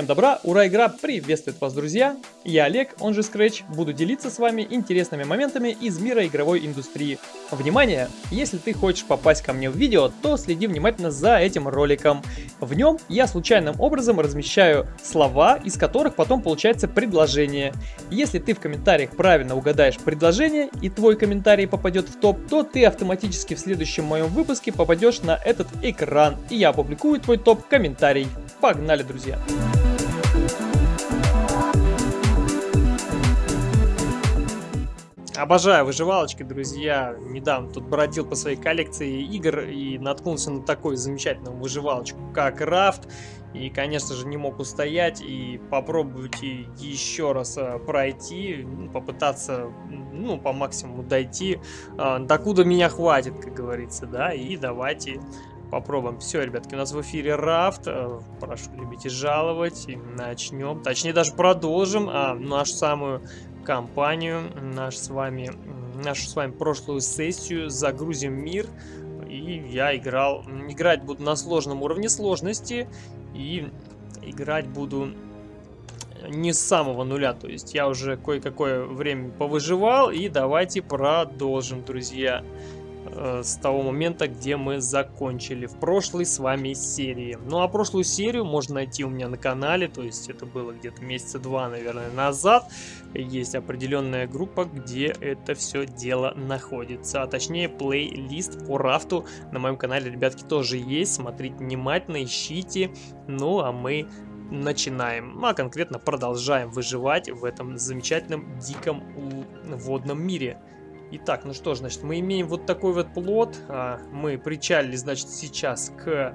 Всем добра, ура, игра приветствует вас, друзья! Я Олег, он же Scratch, буду делиться с вами интересными моментами из мира игровой индустрии. Внимание! Если ты хочешь попасть ко мне в видео, то следи внимательно за этим роликом. В нем я случайным образом размещаю слова, из которых потом получается предложение. Если ты в комментариях правильно угадаешь предложение и твой комментарий попадет в топ, то ты автоматически в следующем моем выпуске попадешь на этот экран, и я опубликую твой топ-комментарий. Погнали, друзья! Обожаю выживалочки, друзья. Недавно тут бродил по своей коллекции игр и наткнулся на такую замечательную выживалочку, как Рафт. И, конечно же, не мог устоять и попробовать еще раз а, пройти, ну, попытаться, ну, по максимуму дойти, а, докуда меня хватит, как говорится, да, и давайте попробуем. Все, ребятки, у нас в эфире Рафт. Э, прошу любить и жаловать. И начнем. Точнее, даже продолжим а, нашу самую компанию, наш с вами, нашу с вами прошлую сессию. Загрузим мир. И я играл... Играть буду на сложном уровне сложности. И играть буду не с самого нуля. То есть я уже кое-какое время повыживал. И давайте продолжим, друзья. Друзья. Э, с того момента, где мы закончили в прошлой с вами серии. Ну а прошлую серию можно найти у меня на канале, то есть это было где-то месяца два, наверное, назад. Есть определенная группа, где это все дело находится, а точнее плейлист по рафту на моем канале, ребятки, тоже есть. Смотрите внимательно, ищите. Ну а мы начинаем, а конкретно продолжаем выживать в этом замечательном диком водном мире. Итак, ну что ж, значит, мы имеем вот такой вот плод. А, мы причалили, значит, сейчас к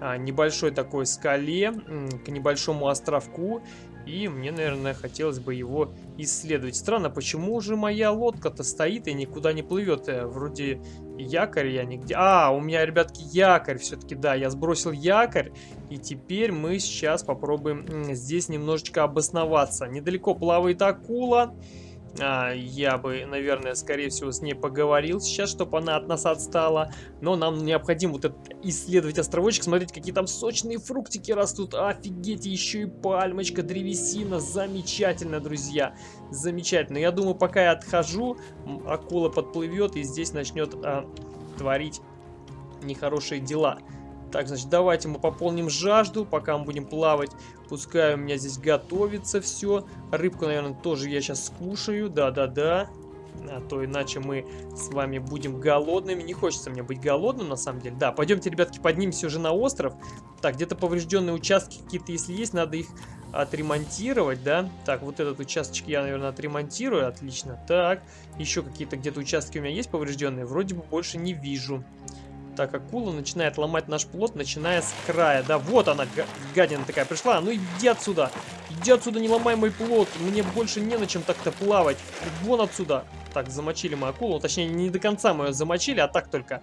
а, небольшой такой скале, к небольшому островку. И мне, наверное, хотелось бы его исследовать. Странно, почему же моя лодка-то стоит и никуда не плывет? Э, вроде якорь я нигде... А, у меня, ребятки, якорь все-таки, да, я сбросил якорь. И теперь мы сейчас попробуем здесь немножечко обосноваться. Недалеко плавает акула. А, я бы, наверное, скорее всего, с ней поговорил сейчас, чтобы она от нас отстала. Но нам необходимо вот этот исследовать островочек, смотреть, какие там сочные фруктики растут. Офигеть, еще и пальмочка, древесина. Замечательно, друзья. Замечательно. Я думаю, пока я отхожу, акула подплывет и здесь начнет а, творить нехорошие дела. Так, значит, давайте мы пополним жажду, пока мы будем плавать. Пускай у меня здесь готовится все. Рыбку, наверное, тоже я сейчас скушаю. Да-да-да. А то иначе мы с вами будем голодными. Не хочется мне быть голодным, на самом деле. Да, пойдемте, ребятки, поднимемся уже на остров. Так, где-то поврежденные участки какие-то, если есть, надо их отремонтировать, да? Так, вот этот участочек я, наверное, отремонтирую. Отлично. Так, еще какие-то где-то участки у меня есть поврежденные? Вроде бы больше не вижу. Так, акула начинает ломать наш плод, начиная с края. Да, вот она, гадина такая пришла. Ну иди отсюда. Иди отсюда, не ломай мой плод. Мне больше не на чем так-то плавать. Вон отсюда. Так, замочили мы акулу. Точнее, не до конца мы ее замочили, а так только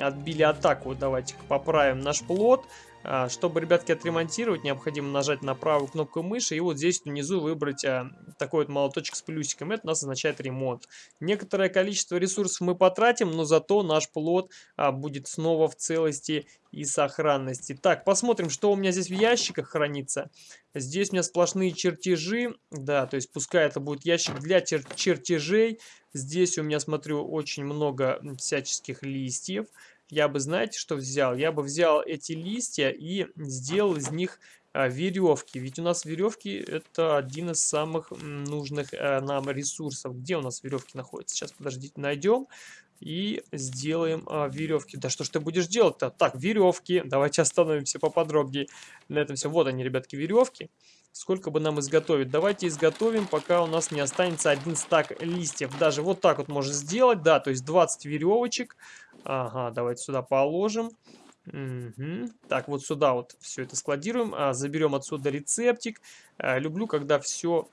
отбили атаку. Давайте поправим наш плод. А, чтобы, ребятки, отремонтировать, необходимо нажать на правую кнопку мыши и вот здесь внизу выбрать а, такой вот молоточек с плюсиком. Это у нас означает ремонт. Некоторое количество ресурсов мы потратим, но зато наш плод а, будет снова в целости и сохранности. Так, посмотрим, что у меня здесь в ящиках хранится. Здесь у меня сплошные чертежи. Да, то есть пускай это будет ящик для чер чертежей. Здесь у меня, смотрю, очень много всяческих листьев я бы, знаете, что взял? Я бы взял эти листья и сделал из них а, веревки. Ведь у нас веревки это один из самых нужных а, нам ресурсов. Где у нас веревки находятся? Сейчас, подождите, найдем и сделаем а, веревки. Да что ж ты будешь делать-то? Так, веревки. Давайте остановимся поподробнее на этом все. Вот они, ребятки, веревки. Сколько бы нам изготовить? Давайте изготовим, пока у нас не останется один стак листьев. Даже вот так вот можно сделать, да, то есть 20 веревочек. Ага, давайте сюда положим. Угу. Так, вот сюда вот все это складируем. А, заберем отсюда рецептик. А, люблю, когда все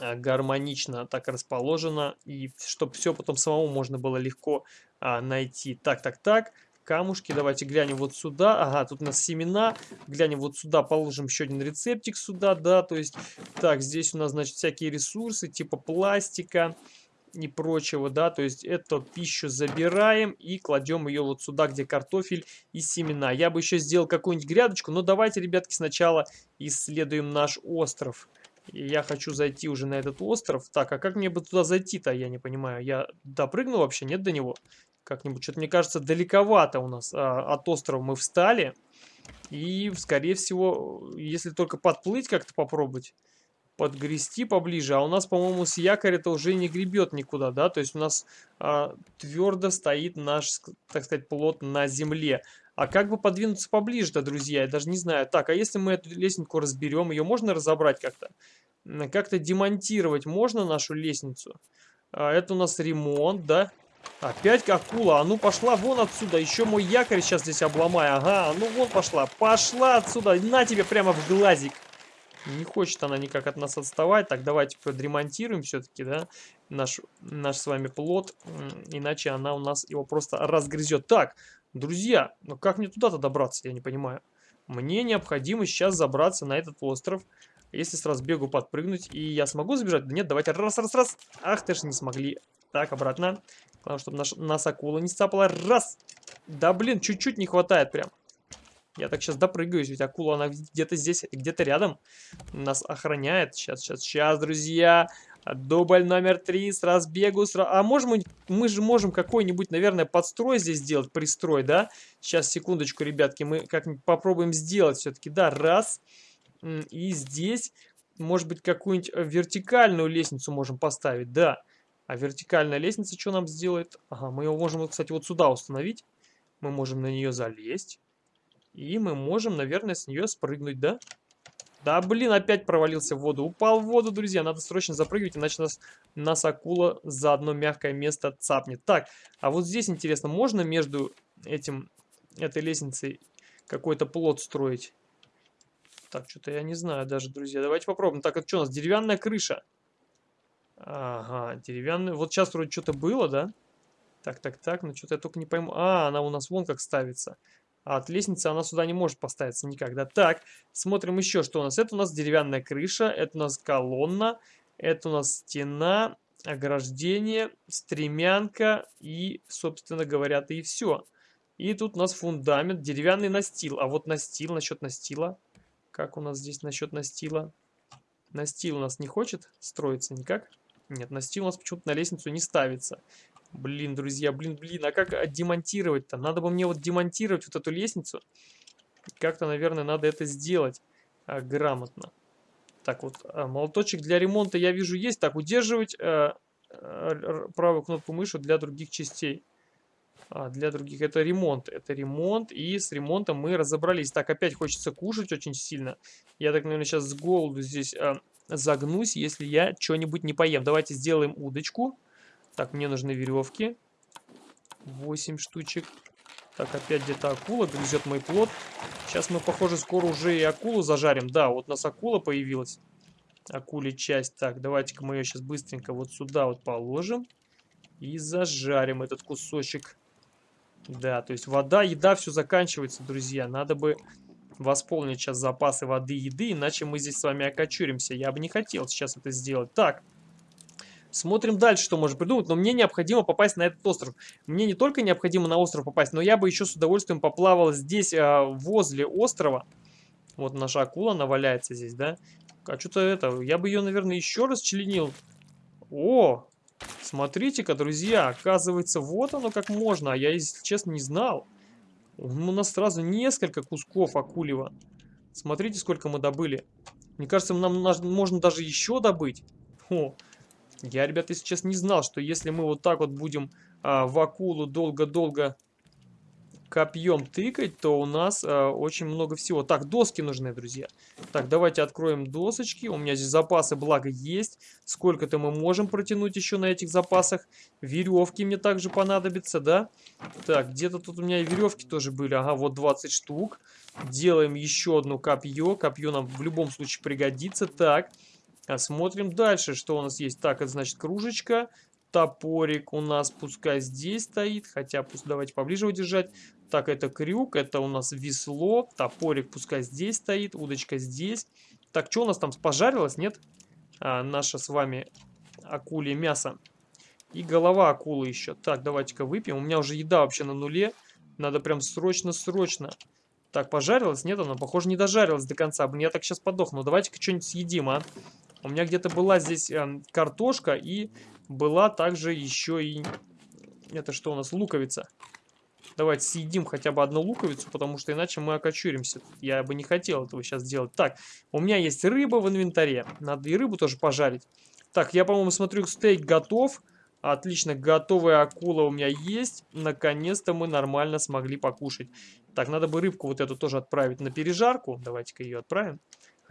а, гармонично так расположено. И чтобы все потом самому можно было легко а, найти. Так, так, так. Камушки. Давайте глянем вот сюда. Ага, тут у нас семена. Глянем вот сюда. Положим еще один рецептик сюда, да. То есть, так, здесь у нас, значит, всякие ресурсы типа пластика и прочего, да, то есть эту пищу забираем и кладем ее вот сюда, где картофель и семена. Я бы еще сделал какую-нибудь грядочку, но давайте, ребятки, сначала исследуем наш остров. И я хочу зайти уже на этот остров. Так, а как мне бы туда зайти-то, я не понимаю. Я допрыгну вообще, нет до него? Как-нибудь, что-то мне кажется, далековато у нас а, от острова мы встали. И, скорее всего, если только подплыть как-то попробовать, подгрести поближе. А у нас, по-моему, с якоря-то уже не гребет никуда, да? То есть у нас а, твердо стоит наш, так сказать, плот на земле. А как бы подвинуться поближе-то, друзья? Я даже не знаю. Так, а если мы эту лестницу разберем, ее можно разобрать как-то? Как-то демонтировать можно нашу лестницу? А, это у нас ремонт, да? Опять акула. А ну пошла вон отсюда. Еще мой якорь сейчас здесь обломаю. Ага, ну вон пошла. Пошла отсюда. На тебе прямо в глазик. Не хочет она никак от нас отставать. Так, давайте подремонтируем все-таки, да, наш, наш с вами плод. Иначе она у нас его просто разгрызет. Так, друзья, ну как мне туда-то добраться, я не понимаю. Мне необходимо сейчас забраться на этот остров. Если с разбегу подпрыгнуть, и я смогу забежать? Да нет, давайте раз, раз, раз. Ах ты ж не смогли. Так, обратно. Главное, чтобы наш, нас акула не сцапала. Раз. Да блин, чуть-чуть не хватает прям. Я так сейчас допрыгаюсь, ведь акула, она где-то здесь, где-то рядом. Нас охраняет. Сейчас, сейчас, сейчас, друзья. Дубль номер три с разбегу. С... А можем мы, мы же можем какой-нибудь, наверное, подстрой здесь сделать, пристрой, да? Сейчас, секундочку, ребятки, мы как-нибудь попробуем сделать все-таки. Да, раз. И здесь, может быть, какую-нибудь э, вертикальную лестницу можем поставить, да. А вертикальная лестница что нам сделает? Ага, мы ее можем, кстати, вот сюда установить. Мы можем на нее залезть. И мы можем, наверное, с нее спрыгнуть, да? Да, блин, опять провалился в воду. Упал в воду, друзья. Надо срочно запрыгивать, иначе нас, нас акула за одно мягкое место цапнет. Так, а вот здесь интересно, можно между этим, этой лестницей какой-то плод строить? Так, что-то я не знаю даже, друзья. Давайте попробуем. Так, это что у нас? Деревянная крыша. Ага, деревянный. Вот сейчас вроде что-то было, да? Так, так, так, ну что-то я только не пойму. А, она у нас вон как ставится. А от лестницы она сюда не может поставиться никогда. Так, смотрим еще, что у нас. Это у нас деревянная крыша, это у нас колонна, это у нас стена, ограждение, стремянка и, собственно говоря, и все. И тут у нас фундамент, деревянный настил. А вот настил, насчет настила. Как у нас здесь насчет настила? Настил у нас не хочет строиться никак? Нет, настил у нас почему-то на лестницу не ставится. Блин, друзья, блин, блин, а как демонтировать-то? Надо бы мне вот демонтировать вот эту лестницу. Как-то, наверное, надо это сделать а, грамотно. Так, вот а, молоточек для ремонта я вижу есть. Так, удерживать а, а, правую кнопку мыши для других частей. А, для других. Это ремонт. Это ремонт. И с ремонтом мы разобрались. Так, опять хочется кушать очень сильно. Я так, наверное, сейчас с голоду здесь а, загнусь, если я что-нибудь не поем. Давайте сделаем удочку. Так, мне нужны веревки. 8 штучек. Так, опять где-то акула грызет мой плод. Сейчас мы, похоже, скоро уже и акулу зажарим. Да, вот у нас акула появилась. Акули часть. Так, давайте-ка мы ее сейчас быстренько вот сюда вот положим. И зажарим этот кусочек. Да, то есть вода, еда, все заканчивается, друзья. Надо бы восполнить сейчас запасы воды и еды, иначе мы здесь с вами окочуримся. Я бы не хотел сейчас это сделать. Так, смотрим дальше, что можно придумать. Но мне необходимо попасть на этот остров. Мне не только необходимо на остров попасть, но я бы еще с удовольствием поплавал здесь, а, возле острова. Вот наша акула, она валяется здесь, да? А что-то это, я бы ее, наверное, еще раз членил. О, смотрите-ка, друзья, оказывается, вот оно как можно. А я, если честно, не знал. У нас сразу несколько кусков акулева. Смотрите, сколько мы добыли. Мне кажется, нам можно даже еще добыть. О, я, ребята, если честно, не знал, что если мы вот так вот будем а, в акулу долго-долго копьем тыкать, то у нас э, очень много всего. Так, доски нужны, друзья. Так, давайте откроем досочки. У меня здесь запасы, благо, есть. Сколько-то мы можем протянуть еще на этих запасах. Веревки мне также понадобятся, да? Так, где-то тут у меня и веревки тоже были. Ага, вот 20 штук. Делаем еще одно копье. Копье нам в любом случае пригодится. Так, смотрим дальше, что у нас есть. Так, это значит кружечка топорик у нас пускай здесь стоит, хотя пусть давайте поближе удержать. Так, это крюк, это у нас весло, топорик пускай здесь стоит, удочка здесь. Так, что у нас там пожарилось, нет? А, наше с вами акулье мясо. И голова акулы еще. Так, давайте-ка выпьем. У меня уже еда вообще на нуле. Надо прям срочно-срочно. Так, пожарилась? Нет, она, похоже, не дожарилась до конца. Блин, я так сейчас подохну. Давайте-ка что-нибудь съедим, а. У меня где-то была здесь э, картошка и была также еще и... Это что у нас? Луковица. Давайте съедим хотя бы одну луковицу, потому что иначе мы окочуримся. Я бы не хотел этого сейчас делать. Так, у меня есть рыба в инвентаре. Надо и рыбу тоже пожарить. Так, я, по-моему, смотрю, стейк готов. Отлично, готовая акула у меня есть. Наконец-то мы нормально смогли покушать. Так, надо бы рыбку вот эту тоже отправить на пережарку. Давайте-ка ее отправим.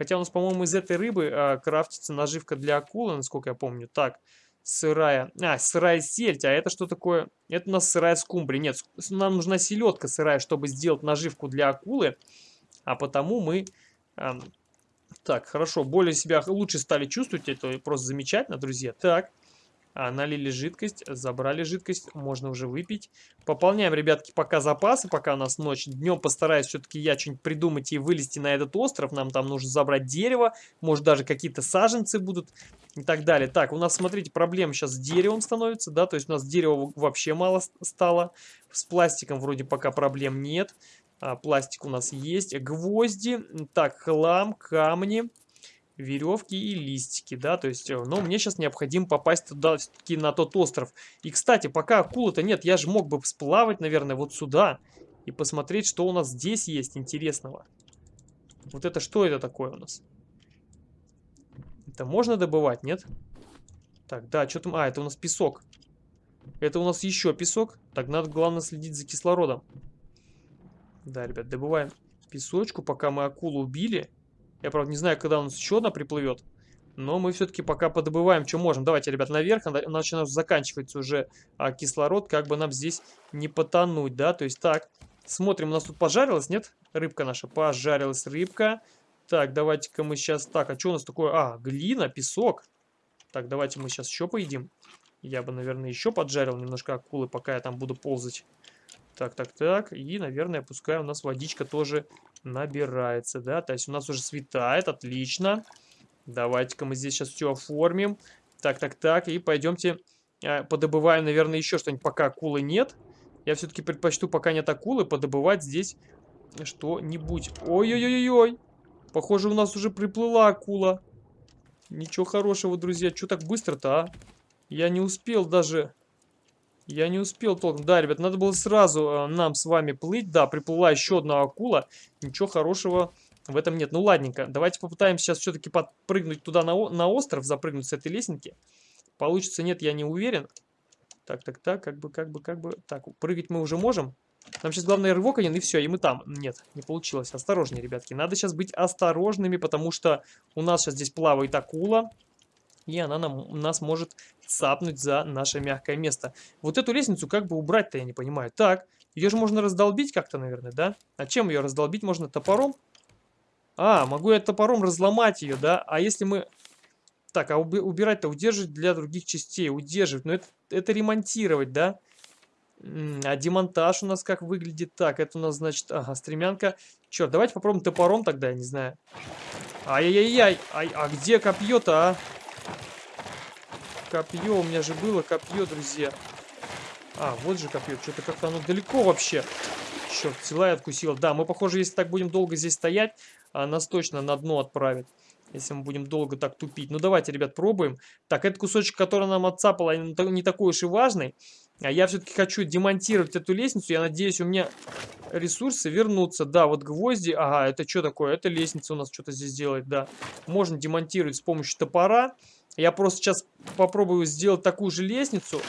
Хотя у нас, по-моему, из этой рыбы а, крафтится наживка для акулы, насколько я помню. Так, сырая... А, сырая сельдь. А это что такое? Это у нас сырая скумбрия. Нет, нам нужна селедка сырая, чтобы сделать наживку для акулы. А потому мы... А, так, хорошо, более себя лучше стали чувствовать. Это просто замечательно, друзья. Так, налили жидкость, забрали жидкость, можно уже выпить. Пополняем, ребятки, пока запасы, пока у нас ночь. Днем постараюсь все-таки я что-нибудь придумать и вылезти на этот остров. Нам там нужно забрать дерево, может даже какие-то саженцы будут и так далее. Так, у нас, смотрите, проблема сейчас с деревом становится, да, то есть у нас дерева вообще мало стало. С пластиком вроде пока проблем нет. А, пластик у нас есть. Гвозди, так, хлам, камни веревки и листики, да, то есть, э, но мне сейчас необходимо попасть туда, все-таки на тот остров. И, кстати, пока акулы-то нет, я же мог бы сплавать, наверное, вот сюда и посмотреть, что у нас здесь есть интересного. Вот это что это такое у нас? Это можно добывать, нет? Так, да, что там? А, это у нас песок. Это у нас еще песок. Так, надо, главное, следить за кислородом. Да, ребят, добываем песочку, пока мы акулу убили. Я, правда, не знаю, когда у нас еще одна приплывет. Но мы все-таки пока подобываем, что можем. Давайте, ребят, наверх. Иначе у нас заканчивается уже а, кислород. Как бы нам здесь не потонуть, да? То есть так, смотрим. У нас тут пожарилась, нет? Рыбка наша. Пожарилась рыбка. Так, давайте-ка мы сейчас... Так, а что у нас такое? А, глина, песок. Так, давайте мы сейчас еще поедим. Я бы, наверное, еще поджарил немножко акулы, пока я там буду ползать. Так, так, так. И, наверное, пускай у нас водичка тоже набирается, да. То есть у нас уже светает, отлично. Давайте-ка мы здесь сейчас все оформим. Так, так, так. И пойдемте э, подобываем, наверное, еще что-нибудь, пока акулы нет. Я все-таки предпочту, пока нет акулы, подобывать здесь что-нибудь. Ой-ой-ой-ой. Похоже, у нас уже приплыла акула. Ничего хорошего, друзья. Что так быстро-то, а? Я не успел даже я не успел толком. Да, ребят, надо было сразу э, нам с вами плыть. Да, приплыла еще одна акула. Ничего хорошего в этом нет. Ну, ладненько. Давайте попытаемся сейчас все-таки подпрыгнуть туда на, на остров, запрыгнуть с этой лесенки. Получится, нет, я не уверен. Так, так, так, как бы, как бы, как бы. Так, прыгать мы уже можем. Нам сейчас главное рывок один, и все, и мы там. Нет, не получилось. Осторожнее, ребятки. Надо сейчас быть осторожными, потому что у нас сейчас здесь плавает акула и она нам, нас может цапнуть за наше мягкое место. Вот эту лестницу как бы убрать-то, я не понимаю. Так, ее же можно раздолбить как-то, наверное, да? А чем ее раздолбить? Можно топором? А, могу я топором разломать ее, да? А если мы... Так, а убирать-то удерживать для других частей. Удерживать. Но это, это ремонтировать, да? А демонтаж у нас как выглядит? Так, это у нас, значит, ага, стремянка. Черт, давайте попробуем топором тогда, я не знаю. Ай-яй-яй, а, а где копье-то, а? Копье, у меня же было копье, друзья. А, вот же копье. Что-то как-то оно далеко вообще. Черт, взяла и откусила. Да, мы, похоже, если так будем долго здесь стоять, а, нас точно на дно отправит. Если мы будем долго так тупить. Ну, давайте, ребят, пробуем. Так, этот кусочек, который нам отцапал, не такой уж и важный. А я все-таки хочу демонтировать эту лестницу. Я надеюсь, у меня ресурсы вернутся. Да, вот гвозди. Ага, это что такое? Это лестница у нас что-то здесь делает, да. Можно демонтировать с помощью топора. Я просто сейчас попробую сделать такую же лестницу,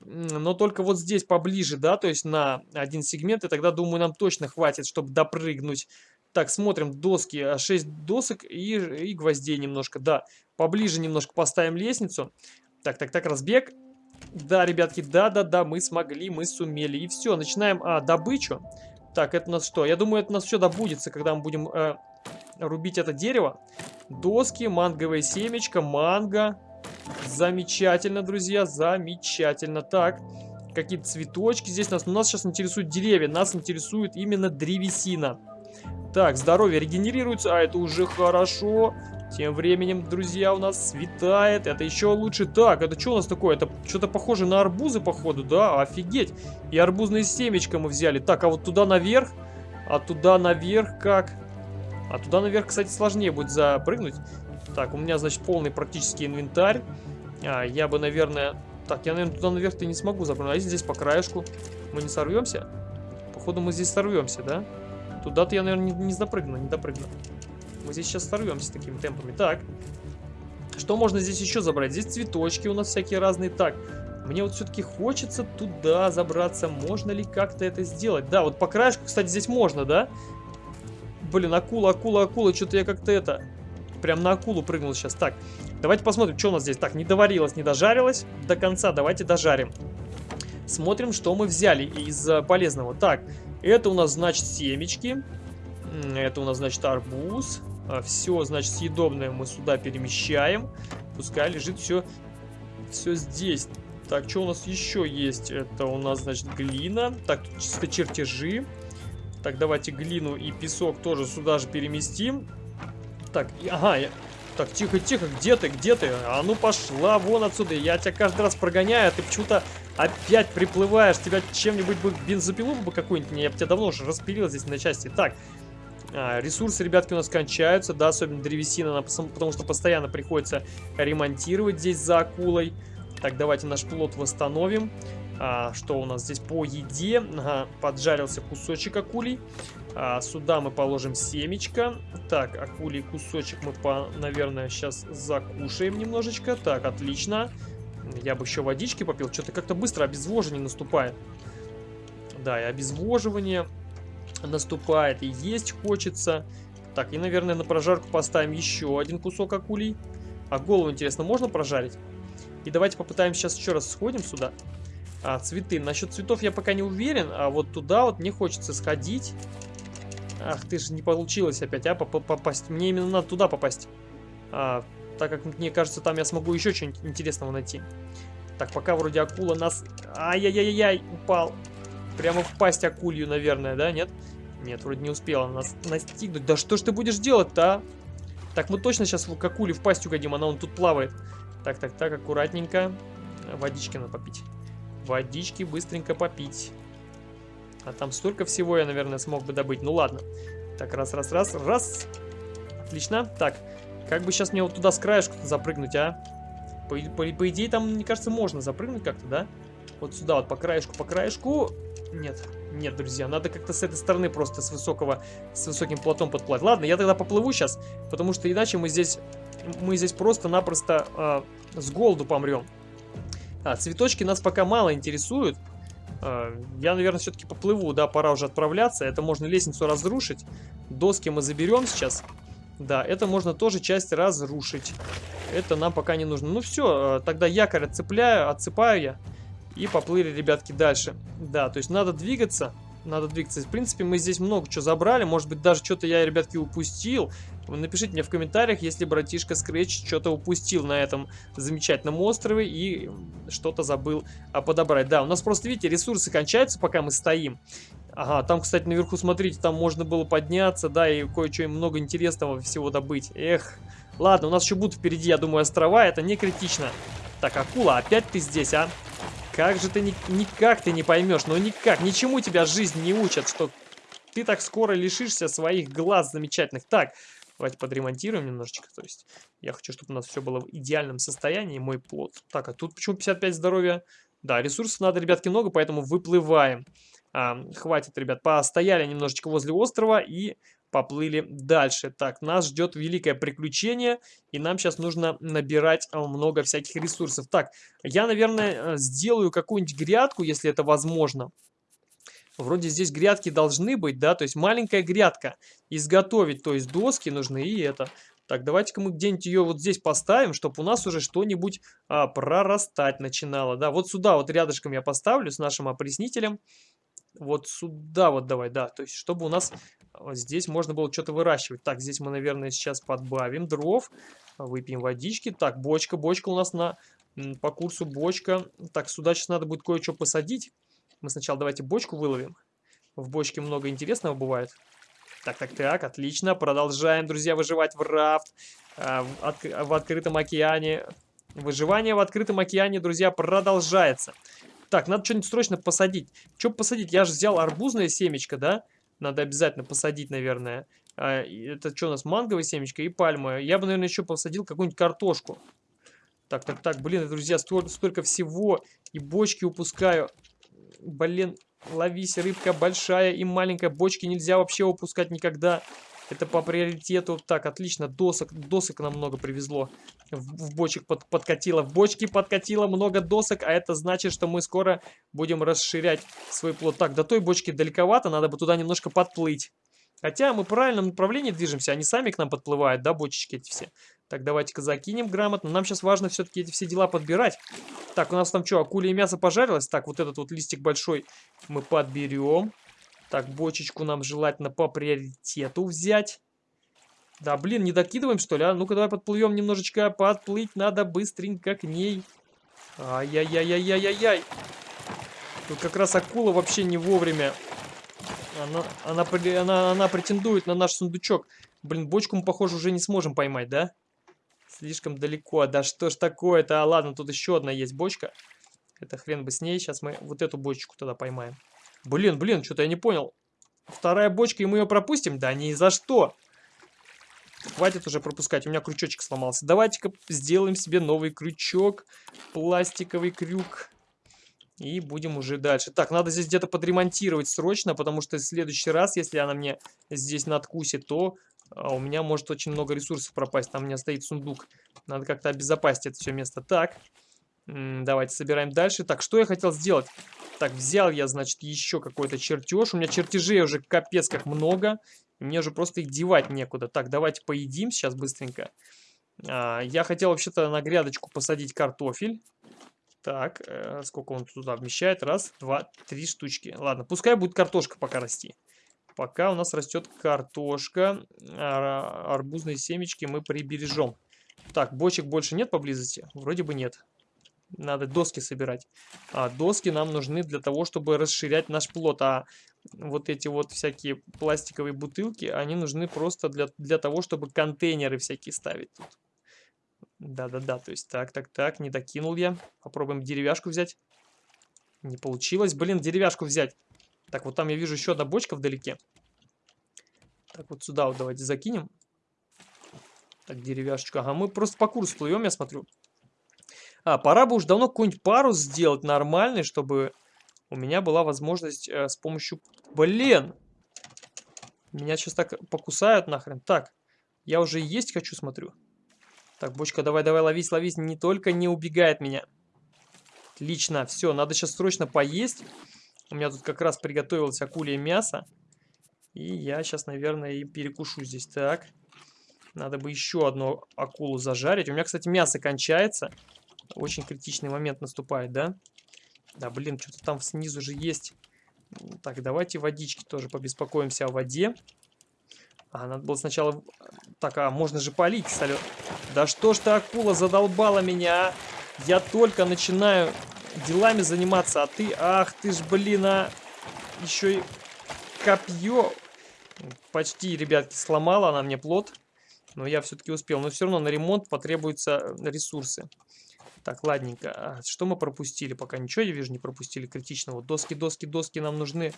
но только вот здесь поближе, да, то есть на один сегмент, и тогда, думаю, нам точно хватит, чтобы допрыгнуть. Так, смотрим, доски, 6 а, досок и, и гвоздей немножко, да. Поближе немножко поставим лестницу. Так, так, так, разбег. Да, ребятки, да-да-да, мы смогли, мы сумели. И все, начинаем а, добычу. Так, это у нас что? Я думаю, это у нас все добудется, когда мы будем э, рубить это дерево. Доски, манговое семечко, манго. Замечательно, друзья, замечательно. Так, какие-то цветочки здесь. Нас, нас сейчас интересуют деревья, нас интересует именно древесина. Так, здоровье регенерируется, а это уже хорошо. Тем временем, друзья, у нас светает. Это еще лучше. Так, это что у нас такое? Это что-то похоже на арбузы, походу, да? Офигеть. И арбузные семечко мы взяли. Так, а вот туда наверх? А туда наверх как? А туда наверх, кстати, сложнее будет запрыгнуть. Так, у меня, значит, полный практически инвентарь. А, я бы, наверное... Так, я, наверное, туда наверх-то не смогу запрыгнуть. А если здесь по краешку? Мы не сорвемся? Походу, мы здесь сорвемся, да? Туда-то я, наверное, не, не запрыгну, не допрыгну. Мы здесь сейчас сорвемся такими темпами. Так. Что можно здесь еще забрать? Здесь цветочки у нас всякие разные. Так, мне вот все-таки хочется туда забраться. Можно ли как-то это сделать? Да, вот по краешку, кстати, здесь можно, да? Блин, акула, акула, акула. Что-то я как-то это... Прям на акулу прыгнул сейчас. Так, давайте посмотрим, что у нас здесь. Так, не доварилось, не дожарилось до конца. Давайте дожарим. Смотрим, что мы взяли из э, полезного. Так, это у нас, значит, семечки. Это у нас, значит, арбуз. А, все, значит, съедобное мы сюда перемещаем. Пускай лежит все, все здесь. Так, что у нас еще есть? Это у нас, значит, глина. Так, тут чисто чертежи. Так, давайте глину и песок тоже сюда же переместим. Так, ага, я... Так, тихо-тихо, где ты, где ты? А ну пошла вон отсюда, я тебя каждый раз прогоняю, а ты почему-то опять приплываешь. Тебя чем-нибудь бы бензопилу бы какую-нибудь, я бы тебя давно уже распилил здесь на части. Так, а, ресурсы, ребятки, у нас кончаются, да, особенно древесина, потому что постоянно приходится ремонтировать здесь за акулой. Так, давайте наш плод восстановим. А, что у нас здесь по еде? Ага, поджарился кусочек акулий. А, сюда мы положим семечко. Так, акулий кусочек мы, по, наверное, сейчас закушаем немножечко. Так, отлично. Я бы еще водички попил. Что-то как-то быстро обезвоживание наступает. Да, и обезвоживание наступает, и есть хочется. Так, и, наверное, на прожарку поставим еще один кусок акулий. А голову, интересно, можно прожарить? И давайте попытаемся сейчас еще раз сходим сюда. А, цветы. Насчет цветов я пока не уверен, а вот туда вот мне хочется сходить. Ах ты же, не получилось опять, а, попасть. Мне именно надо туда попасть. А, так как мне кажется, там я смогу еще что-нибудь интересного найти. Так, пока вроде акула нас... Ай-яй-яй-яй, упал. Прямо в пасть акулью, наверное, да, нет? Нет, вроде не успела нас настигнуть. Да что ж ты будешь делать-то, а? Так, мы точно сейчас к акуле в пасть угодим, она он тут плавает. Так, так, так, аккуратненько. Водички надо попить. Водички быстренько попить. А там столько всего я, наверное, смог бы добыть. Ну ладно. Так, раз, раз, раз, раз. Отлично. Так, как бы сейчас мне вот туда с краешку запрыгнуть, а? По, по, по идее, там, мне кажется, можно запрыгнуть как-то, да? Вот сюда вот по краешку, по краешку. Нет, нет, друзья, надо как-то с этой стороны просто с высокого, с высоким платом подплать. Ладно, я тогда поплыву сейчас, потому что иначе мы здесь, мы здесь просто-напросто э, с голоду помрем. А, цветочки нас пока мало интересуют. Э, я, наверное, все-таки поплыву, да, пора уже отправляться. Это можно лестницу разрушить. Доски мы заберем сейчас. Да, это можно тоже часть разрушить. Это нам пока не нужно. Ну все, э, тогда якорь отцепляю, отцепаю я. И поплыли, ребятки, дальше. Да, то есть надо двигаться. Надо двигаться. В принципе, мы здесь много чего забрали. Может быть, даже что-то я, ребятки, упустил. Напишите мне в комментариях, если братишка Scratch что-то упустил на этом замечательном острове и что-то забыл а, подобрать. Да, у нас просто, видите, ресурсы кончаются, пока мы стоим. Ага, там, кстати, наверху, смотрите, там можно было подняться, да, и кое-что много интересного всего добыть. Эх, ладно, у нас еще будут впереди, я думаю, острова, это не критично. Так, акула, опять ты здесь, а? Как же ты ни, никак ты не поймешь, ну никак, ничему тебя жизнь не учат, что ты так скоро лишишься своих глаз замечательных. Так, давайте подремонтируем немножечко, то есть я хочу, чтобы у нас все было в идеальном состоянии, мой плод. Так, а тут почему 55 здоровья? Да, ресурсов надо, ребятки, много, поэтому выплываем. А, хватит, ребят, постояли немножечко возле острова и поплыли дальше. Так, нас ждет великое приключение, и нам сейчас нужно набирать а, много всяких ресурсов. Так, я, наверное, э, сделаю какую-нибудь грядку, если это возможно. Вроде здесь грядки должны быть, да, то есть маленькая грядка. Изготовить, то есть доски нужны и это. Так, давайте-ка мы где-нибудь ее вот здесь поставим, чтобы у нас уже что-нибудь а, прорастать начинало. Да, вот сюда вот рядышком я поставлю с нашим опреснителем. Вот сюда вот давай, да, то есть чтобы у нас здесь можно было что-то выращивать. Так, здесь мы, наверное, сейчас подбавим дров, выпьем водички. Так, бочка, бочка у нас на по курсу бочка. Так, сюда сейчас надо будет кое-что посадить. Мы сначала давайте бочку выловим. В бочке много интересного бывает. Так, так, так, отлично. Продолжаем, друзья, выживать в рафт. а, в, от, в открытом океане. Выживание в открытом океане, друзья, продолжается. Так, надо что-нибудь срочно посадить. Что посадить? Я же взял арбузное семечко, да? Надо обязательно посадить, наверное. А, это что у нас? Манговое семечко и пальма. Я бы, наверное, еще посадил какую-нибудь картошку. Так, так, так, блин, друзья, столько, столько всего. И бочки упускаю. Блин, ловись, рыбка большая и маленькая. Бочки нельзя вообще упускать никогда. Это по приоритету. Так, отлично, досок, досок нам много привезло. В, в бочек под, подкатило. В бочки подкатило много досок, а это значит, что мы скоро будем расширять свой плод. Так, до той бочки далековато, надо бы туда немножко подплыть. Хотя мы в правильном направлении движемся, они сами к нам подплывают, да, бочечки эти все. Так, давайте-ка закинем грамотно. Нам сейчас важно все-таки эти все дела подбирать. Так, у нас там что, акулия мясо пожарилось? Так, вот этот вот листик большой мы подберем. Так, бочечку нам желательно по приоритету взять. Да, блин, не докидываем, что ли, а? Ну-ка, давай подплывем немножечко. Подплыть надо быстренько к ней. Ай-яй-яй-яй-яй-яй-яй. Тут как раз акула вообще не вовремя. Она, она, она, она претендует на наш сундучок. Блин, бочку мы, похоже, уже не сможем поймать, да? Слишком далеко. Да что ж такое-то? А, ладно, тут еще одна есть бочка. Это хрен бы с ней. Сейчас мы вот эту бочку тогда поймаем. Блин, блин, что-то я не понял. Вторая бочка, и мы ее пропустим? Да ни за что. Хватит уже пропускать, у меня крючочек сломался. Давайте-ка сделаем себе новый крючок. Пластиковый крюк. И будем уже дальше. Так, надо здесь где-то подремонтировать срочно, потому что в следующий раз, если она мне здесь надкусит, то а, у меня может очень много ресурсов пропасть. Там у меня стоит сундук. Надо как-то обезопасить это все место. Так, давайте собираем дальше. Так, что я хотел сделать? Так, взял я, значит, еще какой-то чертеж. У меня чертежей уже капец как много. Мне уже просто их девать некуда. Так, давайте поедим сейчас быстренько. А, я хотел вообще-то на грядочку посадить картофель. Так, э, сколько он туда вмещает? Раз, два, три штучки. Ладно, пускай будет картошка пока расти. Пока у нас растет картошка, ар арбузные семечки мы прибережем. Так, бочек больше нет поблизости? Вроде бы нет. Надо доски собирать. А доски нам нужны для того, чтобы расширять наш плод. А вот эти вот всякие пластиковые бутылки, они нужны просто для, для того, чтобы контейнеры всякие ставить тут. Да-да-да, то есть так, так, так, не докинул я. Попробуем деревяшку взять. Не получилось. Блин, деревяшку взять. Так, вот там я вижу еще одна бочка вдалеке. Так, вот сюда вот давайте закинем. Так, деревяшечка. Ага, мы просто по курсу плывем, я смотрю. А, пора бы уж давно какой-нибудь парус сделать нормальный, чтобы у меня была возможность э, с помощью... Блин! Меня сейчас так покусают нахрен. Так, я уже есть хочу, смотрю. Так, бочка, давай, давай, ловись, ловись. Не только не убегает меня. Отлично, все, надо сейчас срочно поесть. У меня тут как раз приготовилось акулье мясо. И я сейчас, наверное, и перекушу здесь. Так, надо бы еще одну акулу зажарить. У меня, кстати, мясо кончается. Очень критичный момент наступает, да? Да, блин, что-то там снизу же есть. Так, давайте водички тоже побеспокоимся о воде. А, надо было сначала... Так, а можно же полить солё... Да что ж ты, акула, задолбала меня, а? Я только начинаю делами заниматься, а ты... Ах ты ж, блин, а... Еще и копье... Почти, ребятки, сломала она мне плод. Но я все-таки успел. Но все равно на ремонт потребуются ресурсы. Так, ладненько. А что мы пропустили? Пока ничего, я вижу, не пропустили критичного. Доски, доски, доски нам нужны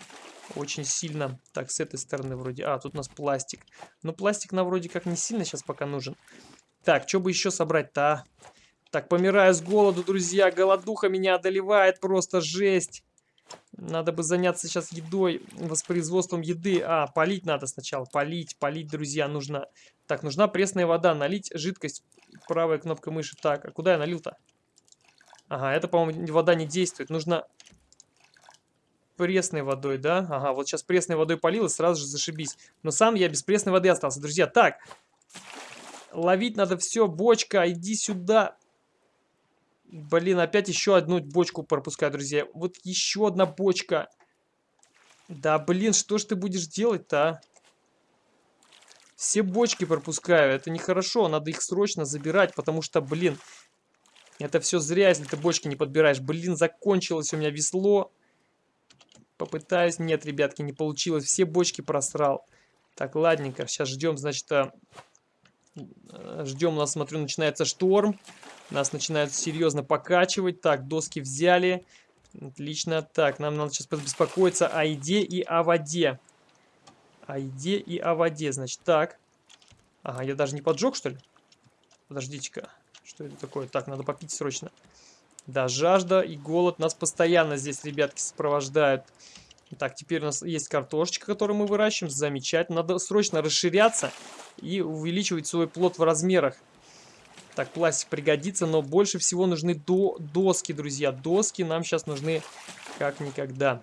очень сильно. Так, с этой стороны вроде... А, тут у нас пластик. Но пластик нам вроде как не сильно сейчас пока нужен. Так, что бы еще собрать-то, а? Так, помираю с голоду, друзья. Голодуха меня одолевает, просто жесть. Надо бы заняться сейчас едой, воспроизводством еды. А, полить надо сначала. Полить, полить, друзья, нужно. Так, нужна пресная вода. Налить жидкость. Правая кнопка мыши. Так, а куда я налил-то? Ага, это, по-моему, вода не действует. Нужно пресной водой, да? Ага, вот сейчас пресной водой полил и сразу же зашибись. Но сам я без пресной воды остался. Друзья, так. Ловить надо все. Бочка, иди сюда. Блин, опять еще одну бочку пропускаю, друзья. Вот еще одна бочка. Да, блин, что ж ты будешь делать-то, а? Все бочки пропускаю. Это нехорошо. Надо их срочно забирать, потому что, блин, это все зря, если ты бочки не подбираешь. Блин, закончилось у меня весло. Попытаюсь. Нет, ребятки, не получилось. Все бочки просрал. Так, ладненько. Сейчас ждем, значит, а, Э, Ждем, у нас, смотрю, начинается шторм. Нас начинают серьезно покачивать. Так, доски взяли. Отлично. Так, нам надо сейчас побеспокоиться о еде и о воде. О еде и о воде. Значит, так. Ага, я даже не поджег, что ли? Подождите-ка. Что это такое? Так, надо попить срочно. Да, жажда и голод нас постоянно здесь, ребятки, сопровождают. Так, теперь у нас есть картошечка, которую мы выращиваем. Замечательно. Надо срочно расширяться и увеличивать свой плод в размерах. Так, пластик пригодится, но больше всего нужны до доски, друзья. Доски нам сейчас нужны как никогда.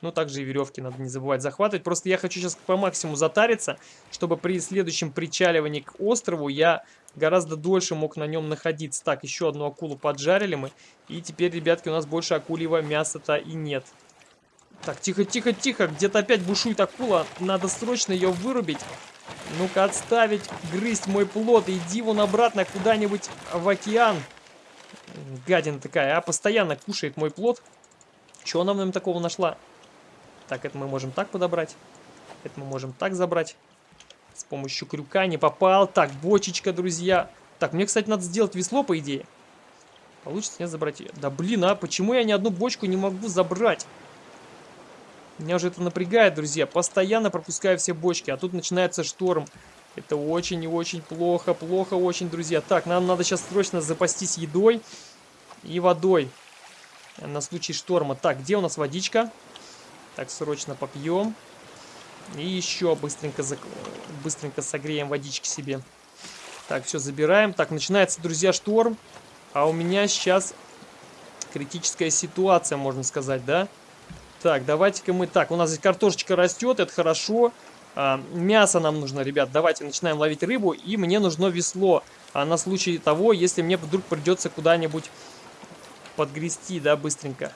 Ну, также и веревки надо не забывать захватывать. Просто я хочу сейчас по максимуму затариться, чтобы при следующем причаливании к острову я гораздо дольше мог на нем находиться. Так, еще одну акулу поджарили мы. И теперь, ребятки, у нас больше акульего мяса-то и нет. Так, тихо, тихо, тихо. Где-то опять бушует акула. Надо срочно ее вырубить. Ну-ка, отставить, грызть мой плод. Иди вон обратно куда-нибудь в океан. Гадина такая, а постоянно кушает мой плод. Чего она в нем такого нашла? Так, это мы можем так подобрать. Это мы можем так забрать. С помощью крюка не попал. Так, бочечка, друзья. Так, мне, кстати, надо сделать весло, по идее. Получится не забрать ее. Да блин, а почему я ни одну бочку не могу забрать? Меня уже это напрягает, друзья. Постоянно пропускаю все бочки, а тут начинается шторм. Это очень и очень плохо, плохо очень, друзья. Так, нам надо сейчас срочно запастись едой и водой на случай шторма. Так, где у нас водичка? Так, срочно попьем. И еще быстренько, зак... быстренько согреем водички себе. Так, все, забираем. Так, начинается, друзья, шторм. А у меня сейчас критическая ситуация, можно сказать, да? Так, давайте-ка мы... Так, у нас здесь картошечка растет, это хорошо. А, мясо нам нужно, ребят. Давайте начинаем ловить рыбу. И мне нужно весло. А на случай того, если мне вдруг придется куда-нибудь подгрести, да, быстренько.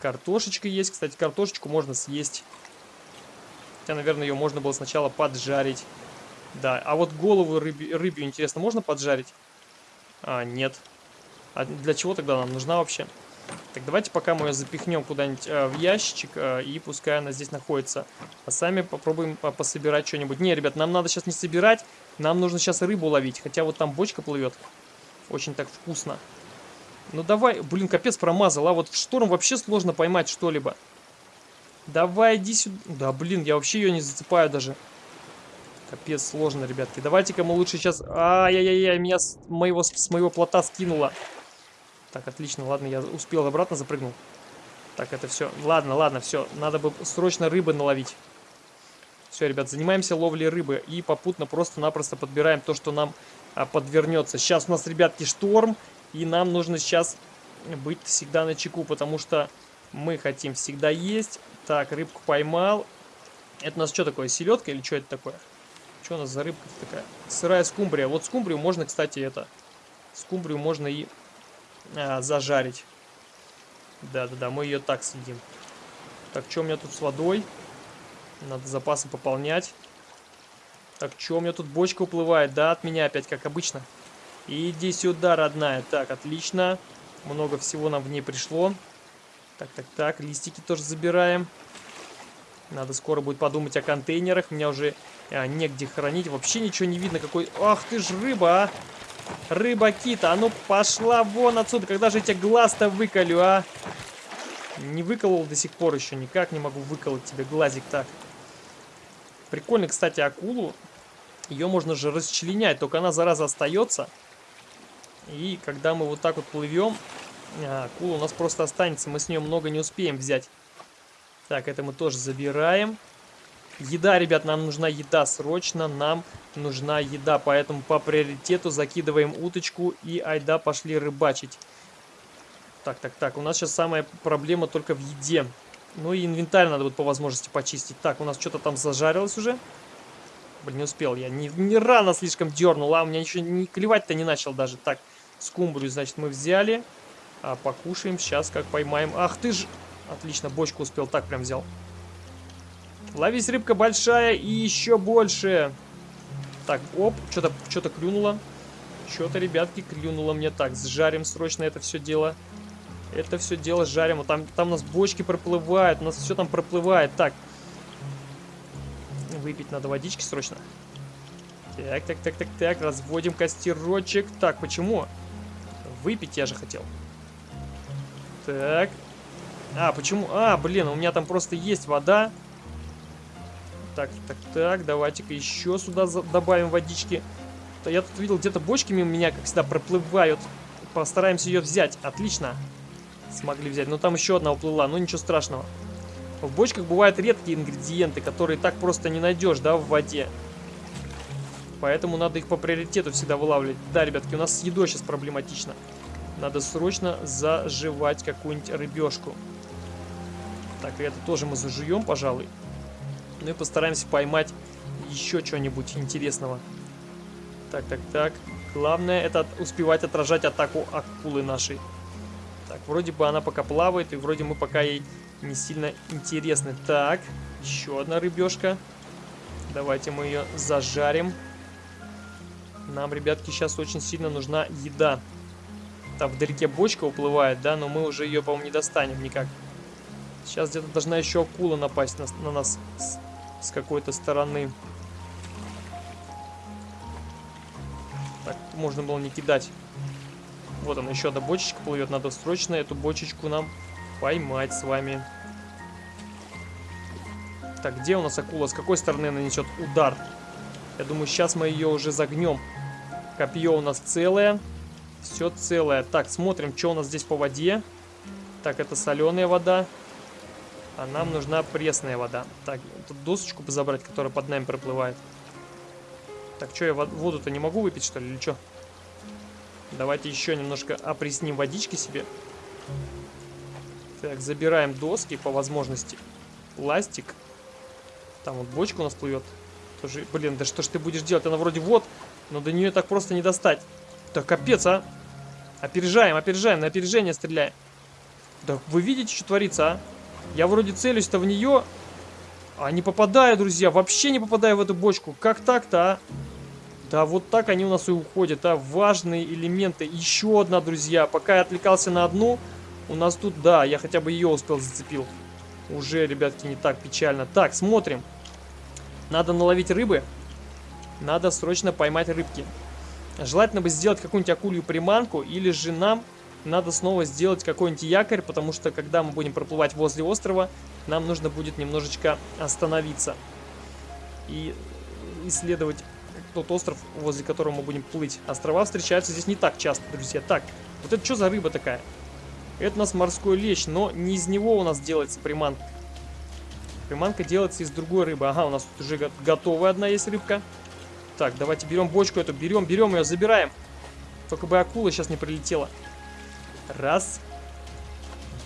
Картошечка есть. Кстати, картошечку можно съесть. Хотя, наверное, ее можно было сначала поджарить. Да, а вот голову рыбе, рыбью, интересно, можно поджарить? А, нет. А для чего тогда нам нужна вообще? Так, давайте пока мы ее запихнем куда-нибудь э, в ящичек, э, и пускай она здесь находится. А сами попробуем по пособирать что-нибудь. Не, ребят, нам надо сейчас не собирать, нам нужно сейчас рыбу ловить. Хотя вот там бочка плывет. Очень так вкусно. Ну давай, блин, капец промазал, а вот в шторм вообще сложно поймать что-либо. Давай, иди сюда. Да, блин, я вообще ее не зацепаю даже. Капец, сложно, ребятки. Давайте-ка мы лучше сейчас... Ай-яй-яй, меня с моего, с моего плота скинуло. Так, отлично, ладно, я успел обратно запрыгнул. Так, это все. Ладно, ладно, все. Надо бы срочно рыбы наловить. Все, ребят, занимаемся ловлей рыбы. И попутно просто-напросто подбираем то, что нам а, подвернется. Сейчас у нас, ребятки, шторм. И нам нужно сейчас быть всегда на чеку, потому что мы хотим всегда есть. Так, рыбку поймал. Это у нас что такое, селедка или что это такое? Что у нас за рыбка такая? Сырая скумбрия. Вот скумбрию можно, кстати, это... Скумбрию можно и а, зажарить. Да-да-да, мы ее так съедим. Так, что у меня тут с водой? Надо запасы пополнять. Так, что у меня тут бочка уплывает? Да, от меня опять, как обычно. Иди сюда, родная. Так, отлично. Много всего нам в ней пришло. Так, так, так. Листики тоже забираем. Надо скоро будет подумать о контейнерах. Меня уже а, негде хранить. Вообще ничего не видно. Какой... Ах ты ж рыба, а! Рыба-кита, а ну пошла вон отсюда. Когда же я тебе глаз-то выколю, а? Не выколол до сих пор еще. Никак не могу выколоть тебе глазик так. Прикольно, кстати, акулу. Ее можно же расчленять, только она, зараза, остается. И когда мы вот так вот плывем, а, акула у нас просто останется. Мы с нее много не успеем взять. Так, это мы тоже забираем. Еда, ребят, нам нужна еда срочно. Нам нужна еда. Поэтому по приоритету закидываем уточку и айда пошли рыбачить. Так, так, так. У нас сейчас самая проблема только в еде. Ну и инвентарь надо будет по возможности почистить. Так, у нас что-то там зажарилось уже. Блин, не успел я. Не, не рано слишком дернул, а у меня еще не клевать-то не начал даже. Так, скумбрию, значит, мы взяли. А, покушаем сейчас, как поймаем. Ах ты ж... Отлично, бочку успел, так прям взял. Ловись, рыбка большая и еще больше. Так, оп, что-то что, -то, клюнуло. Что-то, ребятки, клюнуло мне. Так, сжарим срочно это все дело. Это все дело жарим. Там, там у нас бочки проплывают, у нас все там проплывает. Так, выпить надо водички срочно. Так, так, так, так, так, разводим костерочек. Так, почему? Выпить я же хотел. Так. А, почему? А, блин, у меня там просто есть вода. Так, так, так, давайте-ка еще сюда добавим водички. Я тут видел, где-то бочки мимо меня, как всегда, проплывают. Постараемся ее взять. Отлично. Смогли взять. Но там еще одна уплыла, ну ничего страшного. В бочках бывают редкие ингредиенты, которые так просто не найдешь, да, в воде. Поэтому надо их по приоритету всегда вылавливать. Да, ребятки, у нас с едой сейчас проблематично. Надо срочно заживать какую-нибудь рыбешку. Так, и это тоже мы зажуем, пожалуй. Ну и постараемся поймать еще что-нибудь интересного. Так, так, так. Главное это успевать отражать атаку акулы нашей. Так, вроде бы она пока плавает, и вроде мы пока ей не сильно интересны. Так, еще одна рыбешка. Давайте мы ее зажарим. Нам, ребятки, сейчас очень сильно нужна еда. Там вдалеке бочка уплывает, да, но мы уже ее, по-моему, не достанем никак. Сейчас где-то должна еще акула напасть на, на нас с, с какой-то стороны. Так, можно было не кидать. Вот она, еще одна бочечка плывет. Надо срочно эту бочечку нам поймать с вами. Так, где у нас акула? С какой стороны она несет удар? Я думаю, сейчас мы ее уже загнем. Копье у нас целое. Все целое. Так, смотрим, что у нас здесь по воде. Так, это соленая вода. А нам нужна пресная вода. Так, тут досочку бы забрать, которая под нами проплывает. Так, что, я воду-то не могу выпить, что ли, или что? Давайте еще немножко опресним водички себе. Так, забираем доски по возможности. Пластик. Там вот бочка у нас плывет. Тоже, блин, да что ж ты будешь делать? Она вроде вот, но до нее так просто не достать. Да капец, а. Опережаем, опережаем, на опережение стреляем. Да вы видите, что творится, а? Я вроде целюсь-то в нее, а не попадаю, друзья. Вообще не попадаю в эту бочку. Как так-то, а? Да, вот так они у нас и уходят, а? Важные элементы. Еще одна, друзья. Пока я отвлекался на одну, у нас тут, да, я хотя бы ее успел зацепил. Уже, ребятки, не так печально. Так, смотрим. Надо наловить рыбы. Надо срочно поймать рыбки. Желательно бы сделать какую-нибудь акулью приманку, или же нам надо снова сделать какой-нибудь якорь, потому что когда мы будем проплывать возле острова, нам нужно будет немножечко остановиться и исследовать тот остров, возле которого мы будем плыть. Острова встречаются здесь не так часто, друзья. Так, вот это что за рыба такая? Это у нас морской лещ, но не из него у нас делается приманка. Приманка делается из другой рыбы. Ага, у нас тут уже готовая одна есть рыбка. Так, давайте берем бочку эту, берем, берем ее, забираем. Только бы акула сейчас не прилетела. Раз.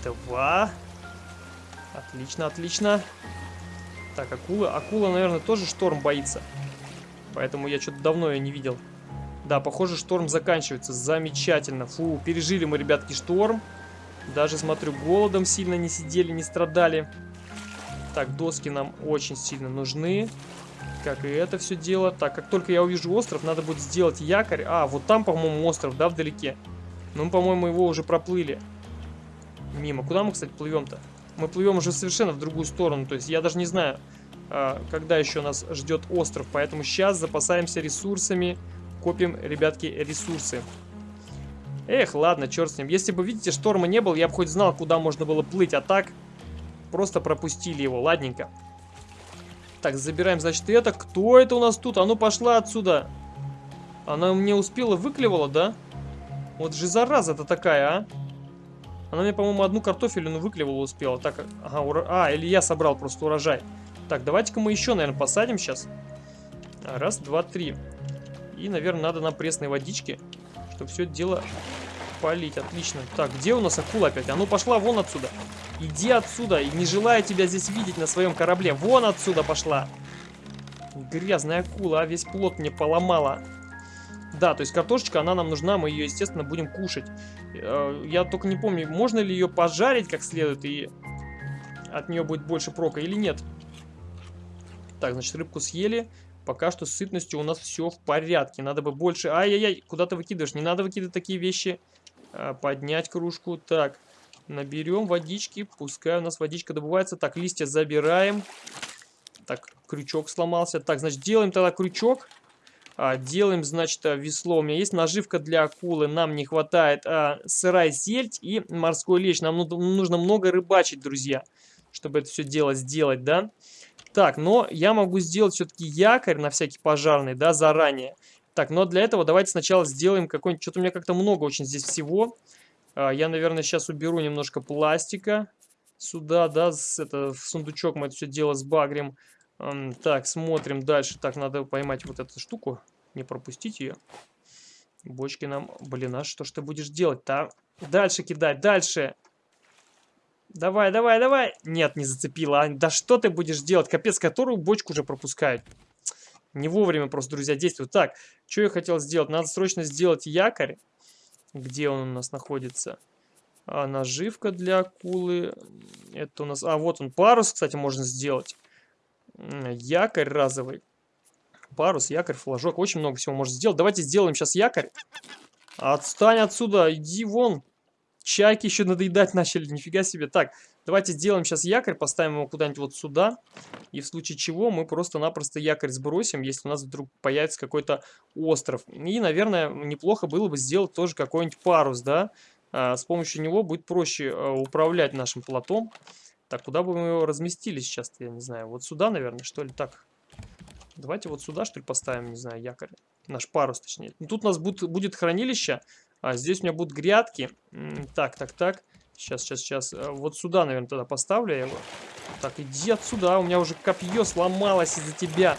Два. Отлично, отлично. Так, акула. Акула, наверное, тоже шторм боится. Поэтому я что-то давно ее не видел. Да, похоже, шторм заканчивается. Замечательно. Фу, пережили мы, ребятки, шторм. Даже, смотрю, голодом сильно не сидели, не страдали. Так, доски нам очень сильно нужны. Как и это все дело. Так, как только я увижу остров, надо будет сделать якорь. А, вот там, по-моему, остров, да, вдалеке. Ну, по-моему, его уже проплыли. Мимо. Куда мы, кстати, плывем-то? Мы плывем уже совершенно в другую сторону. То есть я даже не знаю, а, когда еще нас ждет остров. Поэтому сейчас запасаемся ресурсами. Копим, ребятки, ресурсы. Эх, ладно, черт с ним. Если бы, видите, шторма не было, я бы хоть знал, куда можно было плыть. А так, просто пропустили его. Ладненько. Так, забираем, значит, это. Кто это у нас тут? А ну, пошла отсюда. Она мне успела, выклевала, да? Вот же зараза-то такая, а. Она мне, по-моему, одну картофелину выклевала успела. Так, ага, ура... А, или я собрал просто урожай. Так, давайте-ка мы еще, наверное, посадим сейчас. Раз, два, три. И, наверное, надо нам пресной водички, чтобы все это дело полить. Отлично. Так, где у нас акула опять? А ну, пошла вон отсюда. Иди отсюда. И не желаю тебя здесь видеть на своем корабле. Вон отсюда пошла. Грязная акула, а весь плод мне поломала. Да, то есть картошечка, она нам нужна, мы ее, естественно, будем кушать. Э, я только не помню, можно ли ее пожарить как следует, и от нее будет больше прока или нет. Так, значит, рыбку съели. Пока что с сытностью у нас все в порядке. Надо бы больше... Ай-яй-яй, куда ты выкидываешь? Не надо выкидывать такие вещи. А, поднять кружку. Так, наберем водички. Пускай у нас водичка добывается. Так, листья забираем. Так, крючок сломался. Так, значит, делаем тогда крючок. А, делаем, значит, а, весло. У меня есть наживка для акулы. Нам не хватает а, сырая сельдь и морской лещ. Нам нужно много рыбачить, друзья, чтобы это все дело сделать, да? Так, но я могу сделать все-таки якорь на всякий пожарный, да, заранее. Так, но для этого давайте сначала сделаем какой-нибудь... Что-то у меня как-то много очень здесь всего. А, я, наверное, сейчас уберу немножко пластика сюда, да, это, в сундучок мы это все дело сбагрим. Так, смотрим дальше. Так, надо поймать вот эту штуку. Не пропустить ее. Бочки нам... Блин, а что ж ты будешь делать-то? А? Дальше кидать, дальше. Давай, давай, давай. Нет, не зацепила. Да что ты будешь делать? Капец, которую бочку уже пропускают. Не вовремя просто, друзья, действуют. Так, что я хотел сделать? Надо срочно сделать якорь. Где он у нас находится? А, наживка для акулы. Это у нас... А, вот он, парус, кстати, можно сделать якорь разовый. Парус, якорь, флажок. Очень много всего можно сделать. Давайте сделаем сейчас якорь. Отстань отсюда, иди вон. Чайки еще надоедать начали, нифига себе. Так, давайте сделаем сейчас якорь, поставим его куда-нибудь вот сюда. И в случае чего мы просто-напросто якорь сбросим, если у нас вдруг появится какой-то остров. И, наверное, неплохо было бы сделать тоже какой-нибудь парус, да. А, с помощью него будет проще а, управлять нашим платом. Так, куда бы мы его разместили сейчас я не знаю. Вот сюда, наверное, что ли? Так, давайте вот сюда, что ли, поставим, не знаю, якорь. Наш парус, точнее. Тут у нас будет, будет хранилище, а здесь у меня будут грядки. Так, так, так. Сейчас, сейчас, сейчас. Э, вот сюда, наверное, тогда поставлю его. Так, иди отсюда. У меня уже копье сломалось из-за тебя.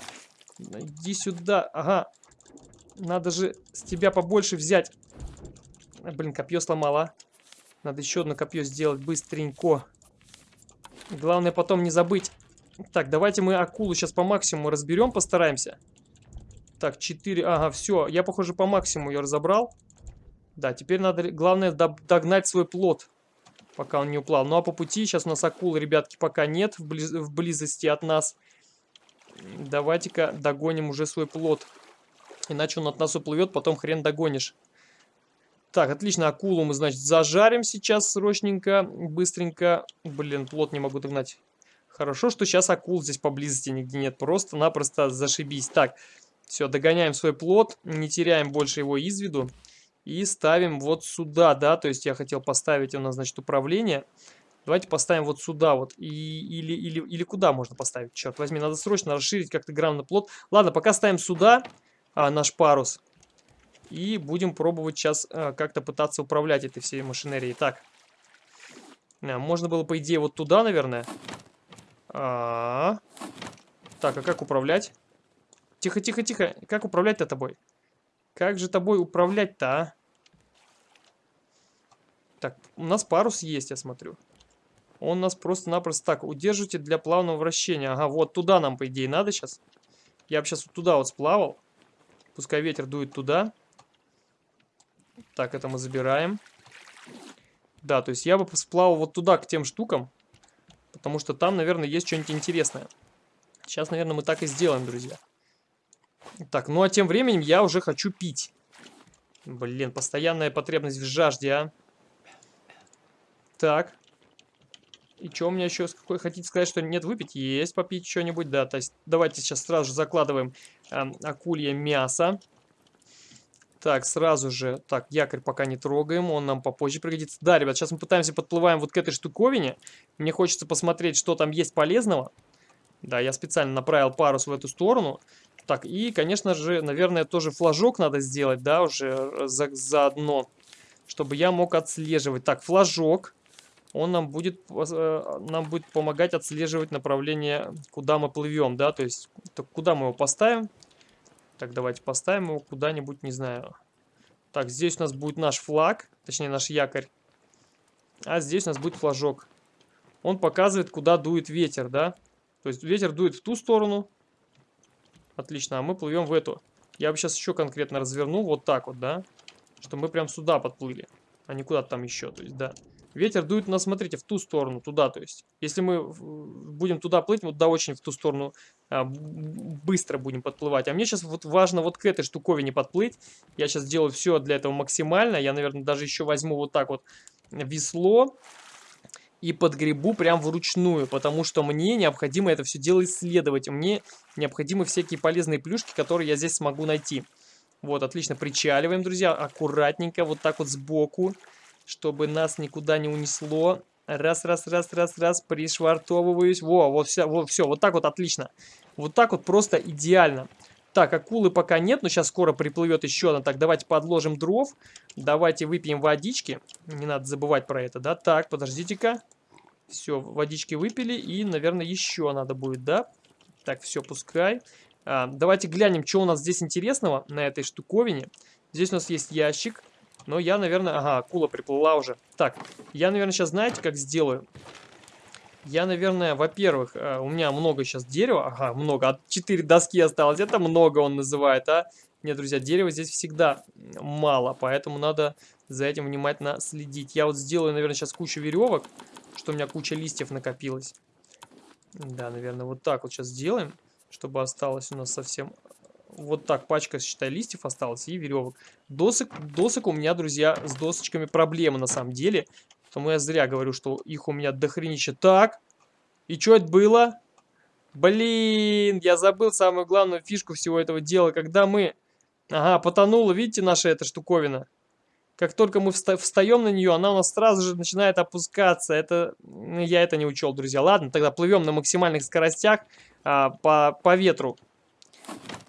Иди сюда. Ага. Надо же с тебя побольше взять. Блин, копье сломала. Надо еще одно копье сделать быстренько. Главное потом не забыть. Так, давайте мы акулу сейчас по максимуму разберем, постараемся. Так, 4. Ага, все. Я, похоже, по максимуму ее разобрал. Да, теперь надо, главное, догнать свой плод, пока он не уплал. Ну, а по пути сейчас у нас акулы, ребятки, пока нет в, близ в близости от нас. Давайте-ка догоним уже свой плод. Иначе он от нас уплывет, потом хрен догонишь. Так, отлично, акулу мы, значит, зажарим сейчас срочненько, быстренько. Блин, плот не могу догнать. Хорошо, что сейчас акул здесь поблизости нигде нет. Просто-напросто зашибись. Так, все, догоняем свой плод, не теряем больше его из виду. И ставим вот сюда, да, то есть я хотел поставить у нас, значит, управление. Давайте поставим вот сюда вот. И, или, или, или куда можно поставить? Черт возьми, надо срочно расширить как-то грамотно плод. Ладно, пока ставим сюда а, наш парус. И будем пробовать сейчас э, как-то пытаться управлять этой всей машинерией. Так. Э, можно было, по идее, вот туда, наверное. А -а -а. Так, а как управлять? Тихо, тихо, тихо. Как управлять-то тобой? Как же тобой управлять-то, а? Так, у нас парус есть, я смотрю. Он нас просто-напросто так. Удержите для плавного вращения. Ага, вот туда нам, по идее, надо сейчас. Я бы сейчас вот туда вот сплавал. Пускай ветер дует туда. Так, это мы забираем. Да, то есть я бы сплавал вот туда, к тем штукам. Потому что там, наверное, есть что-нибудь интересное. Сейчас, наверное, мы так и сделаем, друзья. Так, ну а тем временем я уже хочу пить. Блин, постоянная потребность в жажде, а. Так. И что у меня еще? Какой хотите сказать, что нет выпить? Есть попить что-нибудь, да. То есть давайте сейчас сразу же закладываем э, акулье мясо. Так, сразу же, так, якорь пока не трогаем, он нам попозже пригодится. Да, ребят, сейчас мы пытаемся подплываем вот к этой штуковине. Мне хочется посмотреть, что там есть полезного. Да, я специально направил парус в эту сторону. Так, и, конечно же, наверное, тоже флажок надо сделать, да, уже за, заодно, чтобы я мог отслеживать. Так, флажок, он нам будет, э, нам будет помогать отслеживать направление, куда мы плывем, да, то есть, куда мы его поставим. Так, давайте поставим его куда-нибудь, не знаю. Так, здесь у нас будет наш флаг, точнее наш якорь. А здесь у нас будет флажок. Он показывает, куда дует ветер, да? То есть ветер дует в ту сторону. Отлично, а мы плывем в эту. Я бы сейчас еще конкретно развернул вот так вот, да? Что мы прям сюда подплыли, а не куда-то там еще, то есть, да. Ветер дует нас, смотрите, в ту сторону, туда, то есть. Если мы будем туда плыть, вот да, очень в ту сторону а, быстро будем подплывать. А мне сейчас вот важно вот к этой штуковине подплыть. Я сейчас делаю все для этого максимально. Я, наверное, даже еще возьму вот так вот весло. и подгребу прям вручную, потому что мне необходимо это все дело исследовать. Мне необходимы всякие полезные плюшки, которые я здесь смогу найти. Вот, отлично, причаливаем, друзья, аккуратненько, вот так вот сбоку, чтобы нас никуда не унесло. Раз, раз, раз, раз, раз, пришвартовываюсь. Во, вот все, вот все, вот так вот отлично. Вот так вот просто идеально. Так, акулы пока нет, но сейчас скоро приплывет еще одна. Так, давайте подложим дров. Давайте выпьем водички. Не надо забывать про это, да? Так, подождите-ка. Все, водички выпили. И, наверное, еще надо будет, да? Так, все, пускай. А, давайте глянем, что у нас здесь интересного на этой штуковине. Здесь у нас есть ящик. Но я, наверное... Ага, акула приплыла уже. Так, я, наверное, сейчас знаете, как сделаю? Я, наверное, во-первых, э, у меня много сейчас дерева. Ага, много. 4 доски осталось. Это много он называет, а? Нет, друзья, дерева здесь всегда мало. Поэтому надо за этим внимательно следить. Я вот сделаю, наверное, сейчас кучу веревок. Что у меня куча листьев накопилось. Да, наверное, вот так вот сейчас сделаем. Чтобы осталось у нас совсем... Вот так пачка, считай, листьев осталась и веревок. Досок, досок у меня, друзья, с досочками проблемы на самом деле. Поэтому я зря говорю, что их у меня дохренища. Так, и что это было? Блин, я забыл самую главную фишку всего этого дела. Когда мы... Ага, потонула, видите, наша эта штуковина? Как только мы встаем на нее, она у нас сразу же начинает опускаться. Это Я это не учел, друзья. Ладно, тогда плывем на максимальных скоростях а, по, по ветру.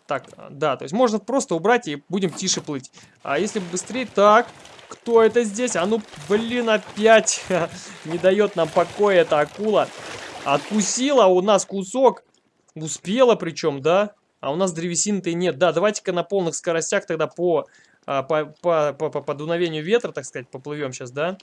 Так, да, то есть можно просто убрать и будем тише плыть. А если быстрее... Так, кто это здесь? А ну, блин, опять не дает нам покоя эта акула. Откусила у нас кусок. Успела причем, да? А у нас древесины-то и нет. Да, давайте-ка на полных скоростях тогда по, а, по, по, по, по, по дуновению ветра, так сказать, поплывем сейчас, да?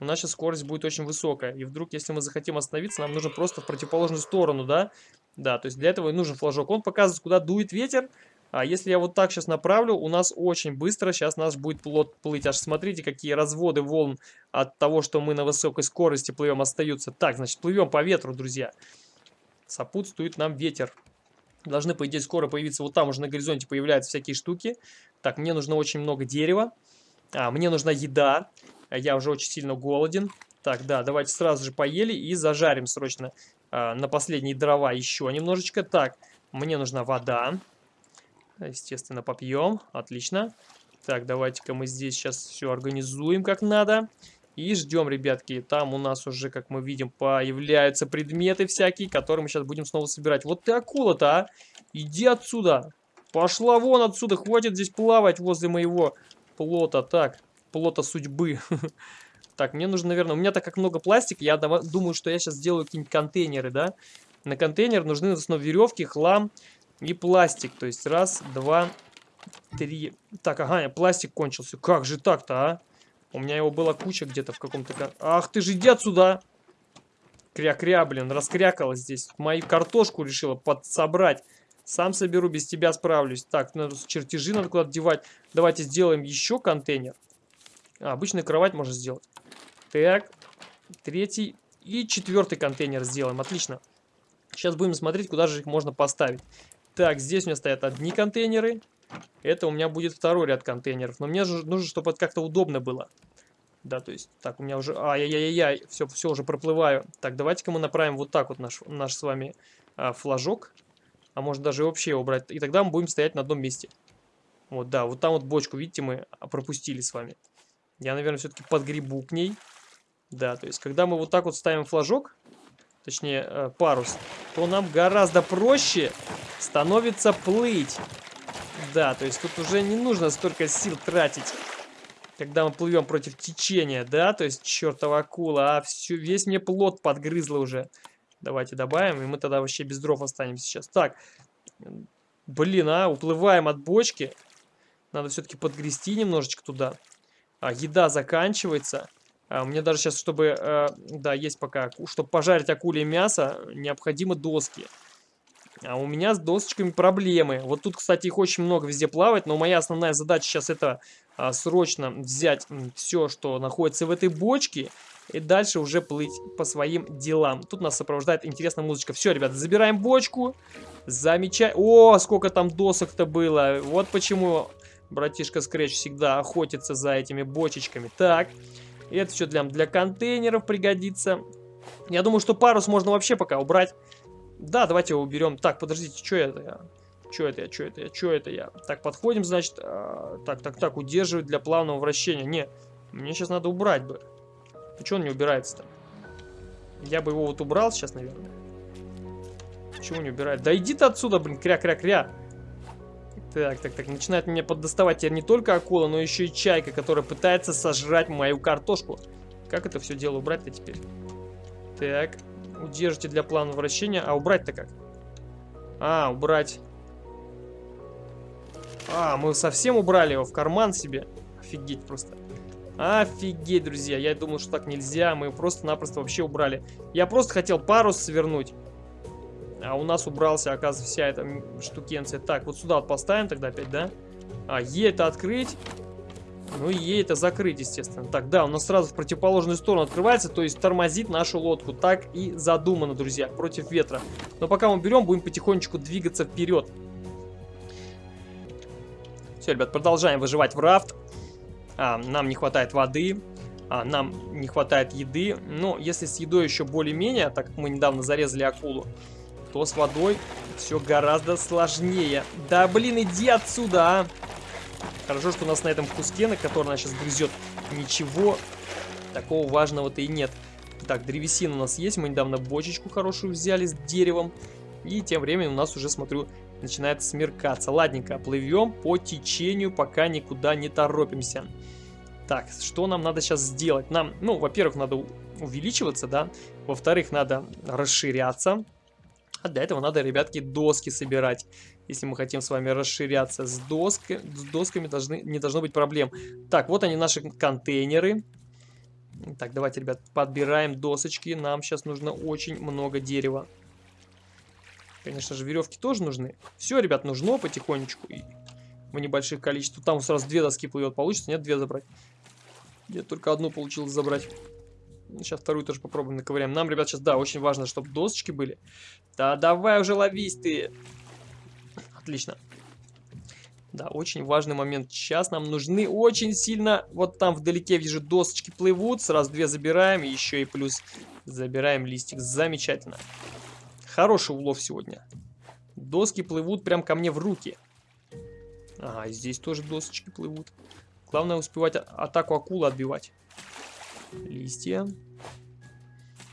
У нас сейчас скорость будет очень высокая. И вдруг, если мы захотим остановиться, нам нужно просто в противоположную сторону, да? Да, то есть для этого и нужен флажок. Он показывает, куда дует ветер, а если я вот так сейчас направлю, у нас очень быстро сейчас нас будет плот плыть. Аж смотрите, какие разводы волн от того, что мы на высокой скорости плывем, остаются. Так, значит, плывем по ветру, друзья. Сопутствует нам ветер. Должны, по идее, скоро появиться, вот там уже на горизонте появляются всякие штуки. Так, мне нужно очень много дерева. А, мне нужна еда. Я уже очень сильно голоден. Так, да, давайте сразу же поели и зажарим срочно а, на последние дрова еще немножечко. Так, мне нужна вода. Естественно, попьем. Отлично. Так, давайте-ка мы здесь сейчас все организуем как надо. И ждем, ребятки. Там у нас уже, как мы видим, появляются предметы всякие, которые мы сейчас будем снова собирать. Вот ты акула-то, а! Иди отсюда! Пошла вон отсюда! Хватит здесь плавать возле моего плота. Так, плота судьбы. Так, мне нужно, наверное... У меня так как много пластика, я думаю, что я сейчас сделаю какие-нибудь контейнеры, да? На контейнер нужны в основном веревки, хлам, и пластик. То есть раз, два, три. Так, ага, пластик кончился. Как же так-то, а? У меня его была куча где-то в каком-то... Ах ты же иди отсюда! Кря-кря, блин, раскрякалась здесь. Мою картошку решила подсобрать. Сам соберу, без тебя справлюсь. Так, надо чертежи надо куда-то девать. Давайте сделаем еще контейнер. А, обычную кровать можно сделать. Так, третий и четвертый контейнер сделаем. Отлично. Сейчас будем смотреть, куда же их можно поставить. Так, здесь у меня стоят одни контейнеры. Это у меня будет второй ряд контейнеров. Но мне же нужно, чтобы это как-то удобно было. Да, то есть, так, у меня уже... Ай-яй-яй-яй, все, все, уже проплываю. Так, давайте-ка мы направим вот так вот наш, наш с вами а, флажок. А может даже вообще его брать. И тогда мы будем стоять на одном месте. Вот, да, вот там вот бочку, видите, мы пропустили с вами. Я, наверное, все-таки подгребу к ней. Да, то есть, когда мы вот так вот ставим флажок, точнее, э, парус, то нам гораздо проще становится плыть. Да, то есть тут уже не нужно столько сил тратить, когда мы плывем против течения, да, то есть чертова акула, а всю, весь мне плод подгрызла уже. Давайте добавим, и мы тогда вообще без дров останемся сейчас. Так, блин, а, уплываем от бочки. Надо все-таки подгрести немножечко туда. А, еда заканчивается. А, мне даже сейчас, чтобы, э, да, есть пока, чтобы пожарить акуле мясо, необходимы доски. А у меня с досочками проблемы. Вот тут, кстати, их очень много везде плавать, но моя основная задача сейчас это а, срочно взять все, что находится в этой бочке, и дальше уже плыть по своим делам. Тут нас сопровождает интересная музычка. Все, ребята, забираем бочку. Замечательно. О, сколько там досок-то было. Вот почему братишка Скретч всегда охотится за этими бочечками. Так, Это все для, для контейнеров пригодится. Я думаю, что парус можно вообще пока убрать. Да, давайте его уберем. Так, подождите, что это я? Что это я, что это я, что это я? Так, подходим, значит, э, так, так, так, удерживать для плавного вращения. Не, мне сейчас надо убрать бы. Что он не убирается-то? Я бы его вот убрал сейчас, наверное. Почему не убирает? Да иди ты отсюда, блин, кря-кря-кря. Так, так, так, начинает меня поддоставать теперь не только акула, но еще и чайка, которая пытается сожрать мою картошку. Как это все дело убрать-то теперь? Так, удержите для плана вращения. А убрать-то как? А, убрать. А, мы совсем убрали его в карман себе. Офигеть просто. Офигеть, друзья. Я думал, что так нельзя. Мы просто-напросто вообще убрали. Я просто хотел парус свернуть. А у нас убрался, оказывается, вся эта штукенция. Так, вот сюда вот поставим тогда опять, да? А, Е это открыть. Ну и Е это закрыть, естественно. Так, да, у нас сразу в противоположную сторону открывается, то есть тормозит нашу лодку. Так и задумано, друзья, против ветра. Но пока мы берем, будем потихонечку двигаться вперед. Все, ребят, продолжаем выживать в рафт. А, нам не хватает воды, а, нам не хватает еды. Но если с едой еще более-менее, так как мы недавно зарезали акулу, то с водой все гораздо сложнее. Да блин, иди отсюда, а! Хорошо, что у нас на этом куске, на который она сейчас грызет, ничего такого важного-то и нет. Так, древесина у нас есть. Мы недавно бочечку хорошую взяли с деревом. И тем временем у нас уже, смотрю, начинает смеркаться. Ладненько, плывем по течению, пока никуда не торопимся. Так, что нам надо сейчас сделать? Нам, ну, во-первых, надо увеличиваться, да. Во-вторых, надо расширяться. А для этого надо, ребятки, доски собирать. Если мы хотим с вами расширяться с, доской, с досками, должны, не должно быть проблем. Так, вот они наши контейнеры. Так, давайте, ребят, подбираем досочки. Нам сейчас нужно очень много дерева. Конечно же, веревки тоже нужны. Все, ребят, нужно потихонечку. И в небольших количествах. Там сразу две доски плывет. Получится? Нет, две забрать. Я только одну получилось забрать. Сейчас вторую тоже попробуем наковыряем. Нам, ребят, сейчас, да, очень важно, чтобы досочки были. Да давай уже ловись ты. Отлично. Да, очень важный момент. Сейчас нам нужны очень сильно... Вот там вдалеке вижу досочки плывут. Сразу две забираем. Еще и плюс забираем листик. Замечательно. Хороший улов сегодня. Доски плывут прям ко мне в руки. Ага, здесь тоже досочки плывут. Главное успевать атаку акулы отбивать. Листья.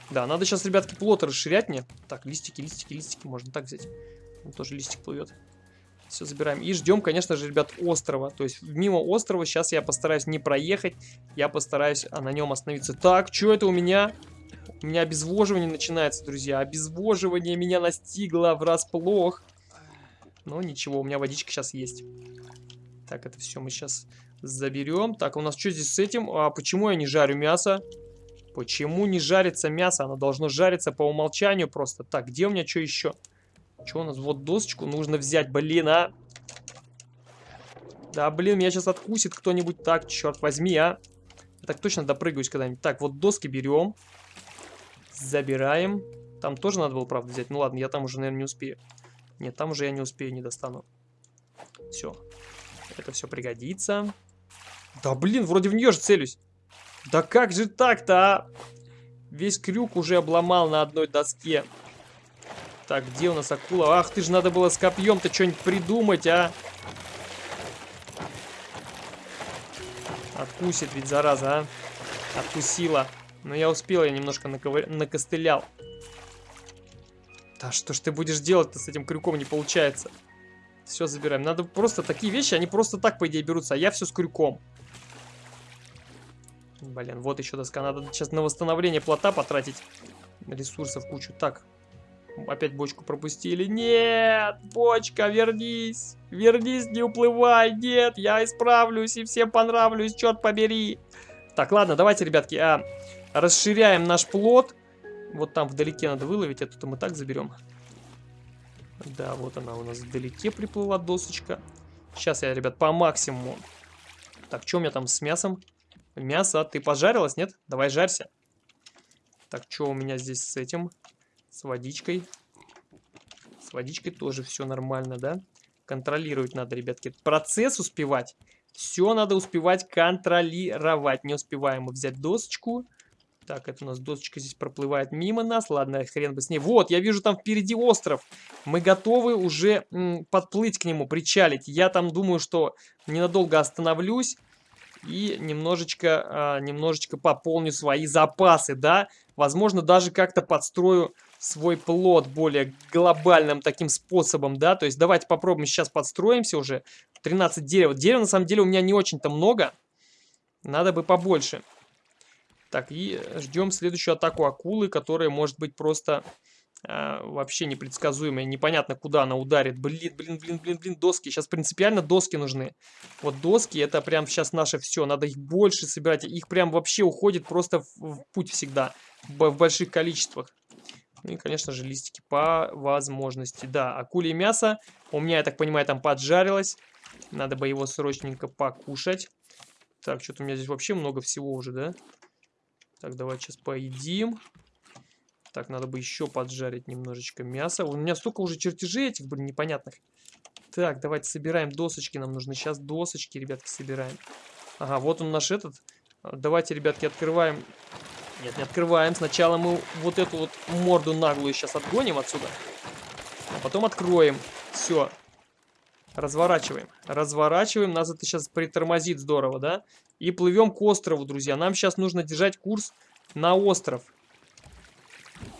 Да, надо сейчас, ребятки, плоты расширять мне. Так, листики, листики, листики. Можно так взять. Там тоже листик плывет. Все, забираем. И ждем, конечно же, ребят, острова. То есть мимо острова сейчас я постараюсь не проехать. Я постараюсь а на нем остановиться. Так, что это у меня? У меня обезвоживание начинается, друзья. Обезвоживание меня настигло врасплох. Но ничего, у меня водичка сейчас есть. Так, это все мы сейчас заберем. Так, у нас что здесь с этим? А почему я не жарю мясо? Почему не жарится мясо? Оно должно жариться по умолчанию просто. Так, где у меня что еще? Что у нас? Вот досочку нужно взять, блин, а. Да, блин, меня сейчас откусит кто-нибудь. Так, черт возьми, а. Я так точно допрыгаюсь когда-нибудь. Так, вот доски берем. Забираем. Там тоже надо было, правда, взять. Ну ладно, я там уже, наверное, не успею. Нет, там уже я не успею, не достану. Все. Это все пригодится. Да блин, вроде в нее же целюсь. Да как же так-то, а? Весь крюк уже обломал на одной доске. Так, где у нас акула? Ах, ты же надо было с копьем-то что-нибудь придумать, а? Откусит ведь, зараза, а? Откусила. Но я успел, я немножко наковыр... накостылял. Да что ж ты будешь делать-то с этим крюком, не получается. Все забираем. Надо просто такие вещи, они просто так, по идее, берутся, а я все с крюком. Блин, вот еще доска. Надо сейчас на восстановление плота потратить ресурсов кучу. Так, опять бочку пропустили. Нет, бочка, вернись. Вернись, не уплывай. Нет, я исправлюсь и всем понравлюсь, черт побери. Так, ладно, давайте, ребятки, а, расширяем наш плод. Вот там вдалеке надо выловить, это мы так заберем. Да, вот она у нас вдалеке приплыла досочка. Сейчас я, ребят, по максимуму. Так, что у меня там с мясом? Мясо, ты пожарилась, нет? Давай жарься. Так, что у меня здесь с этим? С водичкой. С водичкой тоже все нормально, да? Контролировать надо, ребятки. Процесс успевать. Все надо успевать контролировать. Не успеваем мы взять досочку. Так, это у нас досочка здесь проплывает мимо нас. Ладно, хрен бы с ней. Вот, я вижу там впереди остров. Мы готовы уже подплыть к нему, причалить. Я там думаю, что ненадолго остановлюсь и немножечко, а, немножечко пополню свои запасы, да. Возможно, даже как-то подстрою свой плод более глобальным таким способом, да. То есть давайте попробуем сейчас подстроимся уже. 13 дерева. Дерева на самом деле у меня не очень-то много. Надо бы побольше. Так, и ждем следующую атаку акулы, которая может быть просто э, вообще непредсказуемая. Непонятно, куда она ударит. Блин, блин, блин, блин, блин, доски. Сейчас принципиально доски нужны. Вот доски, это прям сейчас наше все. Надо их больше собирать. Их прям вообще уходит просто в, в путь всегда. В, в больших количествах. Ну и, конечно же, листики по возможности. Да, акуле мясо. У меня, я так понимаю, там поджарилось. Надо бы его срочненько покушать. Так, что-то у меня здесь вообще много всего уже, да? Так, давайте сейчас поедим. Так, надо бы еще поджарить немножечко мяса. У меня столько уже чертежей этих, блин, непонятных. Так, давайте собираем досочки. Нам нужны сейчас досочки, ребятки, собираем. Ага, вот он наш этот. Давайте, ребятки, открываем. Нет, не открываем. Сначала мы вот эту вот морду наглую сейчас отгоним отсюда. А потом откроем. Все. Разворачиваем. Разворачиваем. Нас это сейчас притормозит здорово, да? И плывем к острову, друзья. Нам сейчас нужно держать курс на остров.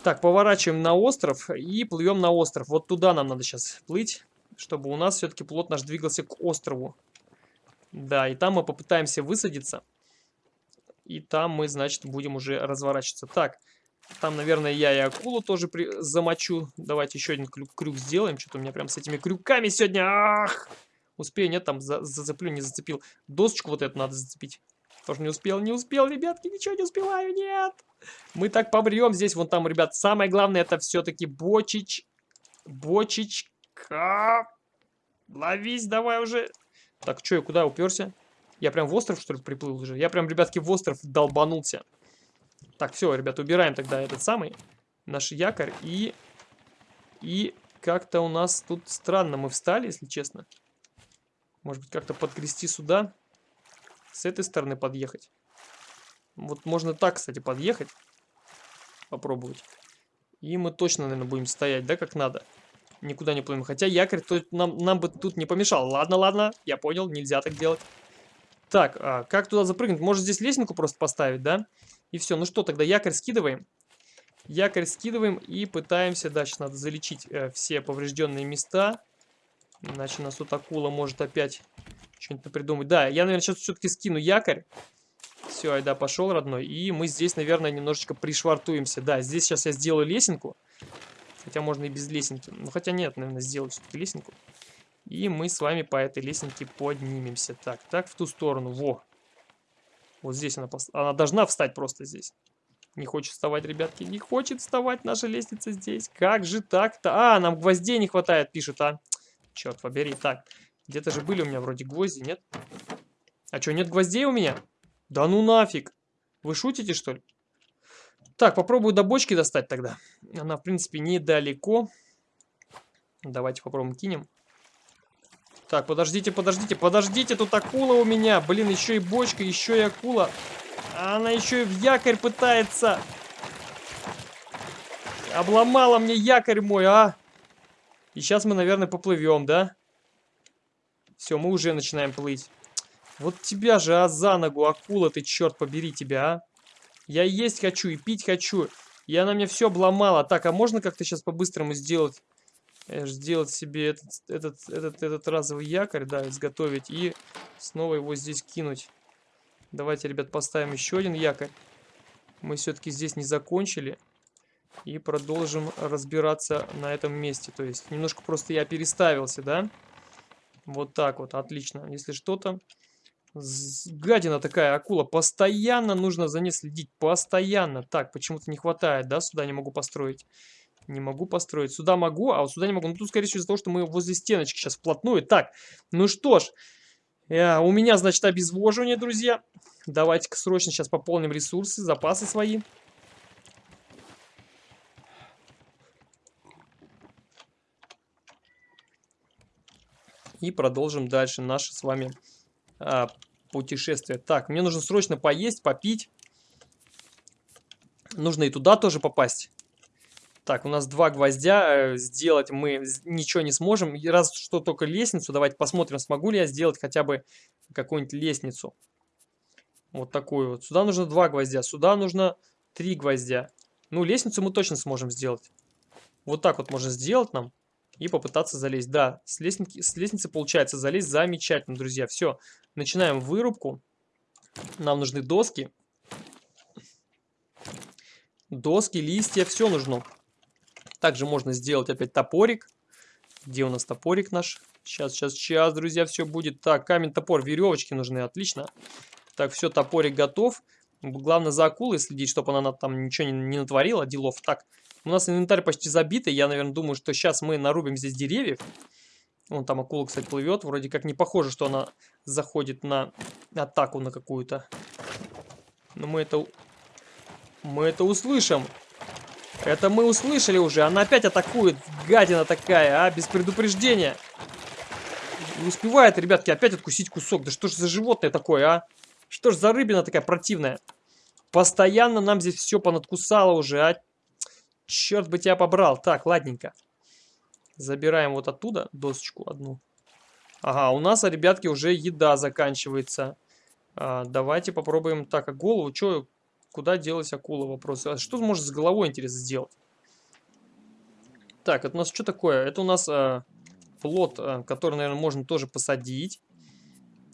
Так, поворачиваем на остров и плывем на остров. Вот туда нам надо сейчас плыть, чтобы у нас все-таки плот наш двигался к острову. Да, и там мы попытаемся высадиться. И там мы, значит, будем уже разворачиваться. Так, там, наверное, я и акулу тоже при... замочу. Давайте еще один крюк, крюк сделаем. Что-то у меня прям с этими крюками сегодня... Ах! Успею, нет, там за, зацеплю, не зацепил. Досочку вот эту надо зацепить. Тоже не успел, не успел, ребятки, ничего не успеваю, нет. Мы так побрем здесь, вон там, ребят. Самое главное, это все-таки бочич. Бочечка. Ловись давай уже. Так, что я куда уперся? Я прям в остров, что ли, приплыл уже? Я прям, ребятки, в остров долбанулся. Так, все, ребят, убираем тогда этот самый наш якорь. И, и как-то у нас тут странно мы встали, если честно. Может быть, как-то подгрести сюда. С этой стороны подъехать. Вот можно так, кстати, подъехать. Попробовать. И мы точно, наверное, будем стоять, да, как надо. Никуда не плывем. Хотя якорь то нам, нам бы тут не помешал. Ладно, ладно, я понял, нельзя так делать. Так, а как туда запрыгнуть? Может здесь лестницу просто поставить, да? И все. Ну что, тогда якорь скидываем. Якорь скидываем и пытаемся, да, сейчас надо залечить э, все поврежденные места. Иначе нас тут акула может опять что-нибудь придумать. Да, я, наверное, сейчас все-таки скину якорь. Все, айда, пошел, родной. И мы здесь, наверное, немножечко пришвартуемся. Да, здесь сейчас я сделаю лесенку. Хотя можно и без лесенки. Ну, хотя нет, наверное, сделаю все-таки лесенку. И мы с вами по этой лесенке поднимемся. Так, так, в ту сторону. Во. Вот здесь она, она должна встать просто здесь. Не хочет вставать, ребятки. Не хочет вставать наша лестница здесь. Как же так-то? А, нам гвоздей не хватает, пишет, а. Черт побери. Так, где-то же были у меня вроде гвозди, нет? А что, нет гвоздей у меня? Да ну нафиг. Вы шутите, что ли? Так, попробую до бочки достать тогда. Она, в принципе, недалеко. Давайте попробуем кинем. Так, подождите, подождите, подождите, тут акула у меня. Блин, еще и бочка, еще и акула. Она еще и в якорь пытается. Обломала мне якорь мой, а. И сейчас мы, наверное, поплывем, да? Все, мы уже начинаем плыть. Вот тебя же, а за ногу, акула ты, черт побери тебя, а. Я есть хочу и пить хочу. И она мне все обломала. Так, а можно как-то сейчас по-быстрому сделать? Э, сделать себе этот, этот, этот, этот разовый якорь, да, изготовить. И снова его здесь кинуть. Давайте, ребят, поставим еще один якорь. Мы все-таки здесь не закончили. И продолжим разбираться на этом месте. То есть немножко просто я переставился, да? Вот так вот, отлично. Если что-то... Гадина такая акула. Постоянно нужно за ней следить. Постоянно. Так, почему-то не хватает, да? Сюда не могу построить. Не могу построить. Сюда могу, а вот сюда не могу. Ну, тут, скорее всего, из-за того, что мы возле стеночки сейчас вплотную. Так, ну что ж. Э, у меня, значит, обезвоживание, друзья. Давайте-ка срочно сейчас пополним ресурсы, запасы свои. И продолжим дальше наше с вами а, путешествие. Так, мне нужно срочно поесть, попить. Нужно и туда тоже попасть. Так, у нас два гвоздя. Э, сделать мы ничего не сможем. Раз что только лестницу. Давайте посмотрим, смогу ли я сделать хотя бы какую-нибудь лестницу. Вот такую вот. Сюда нужно два гвоздя. Сюда нужно три гвоздя. Ну, лестницу мы точно сможем сделать. Вот так вот можно сделать нам. И попытаться залезть. Да, с лестницы, с лестницы получается залезть замечательно, друзья. Все, начинаем вырубку. Нам нужны доски. Доски, листья, все нужно. Также можно сделать опять топорик. Где у нас топорик наш? Сейчас, сейчас, сейчас, друзья, все будет. Так, камень, топор, веревочки нужны, отлично. Так, все, топорик готов. Главное за акулой следить, чтобы она там ничего не, не натворила, делов. Так, у нас инвентарь почти забитый. Я, наверное, думаю, что сейчас мы нарубим здесь деревьев. Вон там акула, кстати, плывет. Вроде как не похоже, что она заходит на атаку на какую-то. Но мы это мы это услышим. Это мы услышали уже. Она опять атакует. Гадина такая, а? Без предупреждения. Не успевает, ребятки, опять откусить кусок. Да что ж за животное такое, а? Что ж за рыбина такая противная? Постоянно нам здесь все понадкусало уже, а? Черт бы тебя побрал. Так, ладненько. Забираем вот оттуда досочку одну. Ага, у нас, ребятки, уже еда заканчивается. А, давайте попробуем. Так, а голову, что, Куда делась акула? Вопрос. А что может с головой, интересно, сделать? Так, это у нас что такое? Это у нас э, плод, э, который, наверное, можно тоже посадить.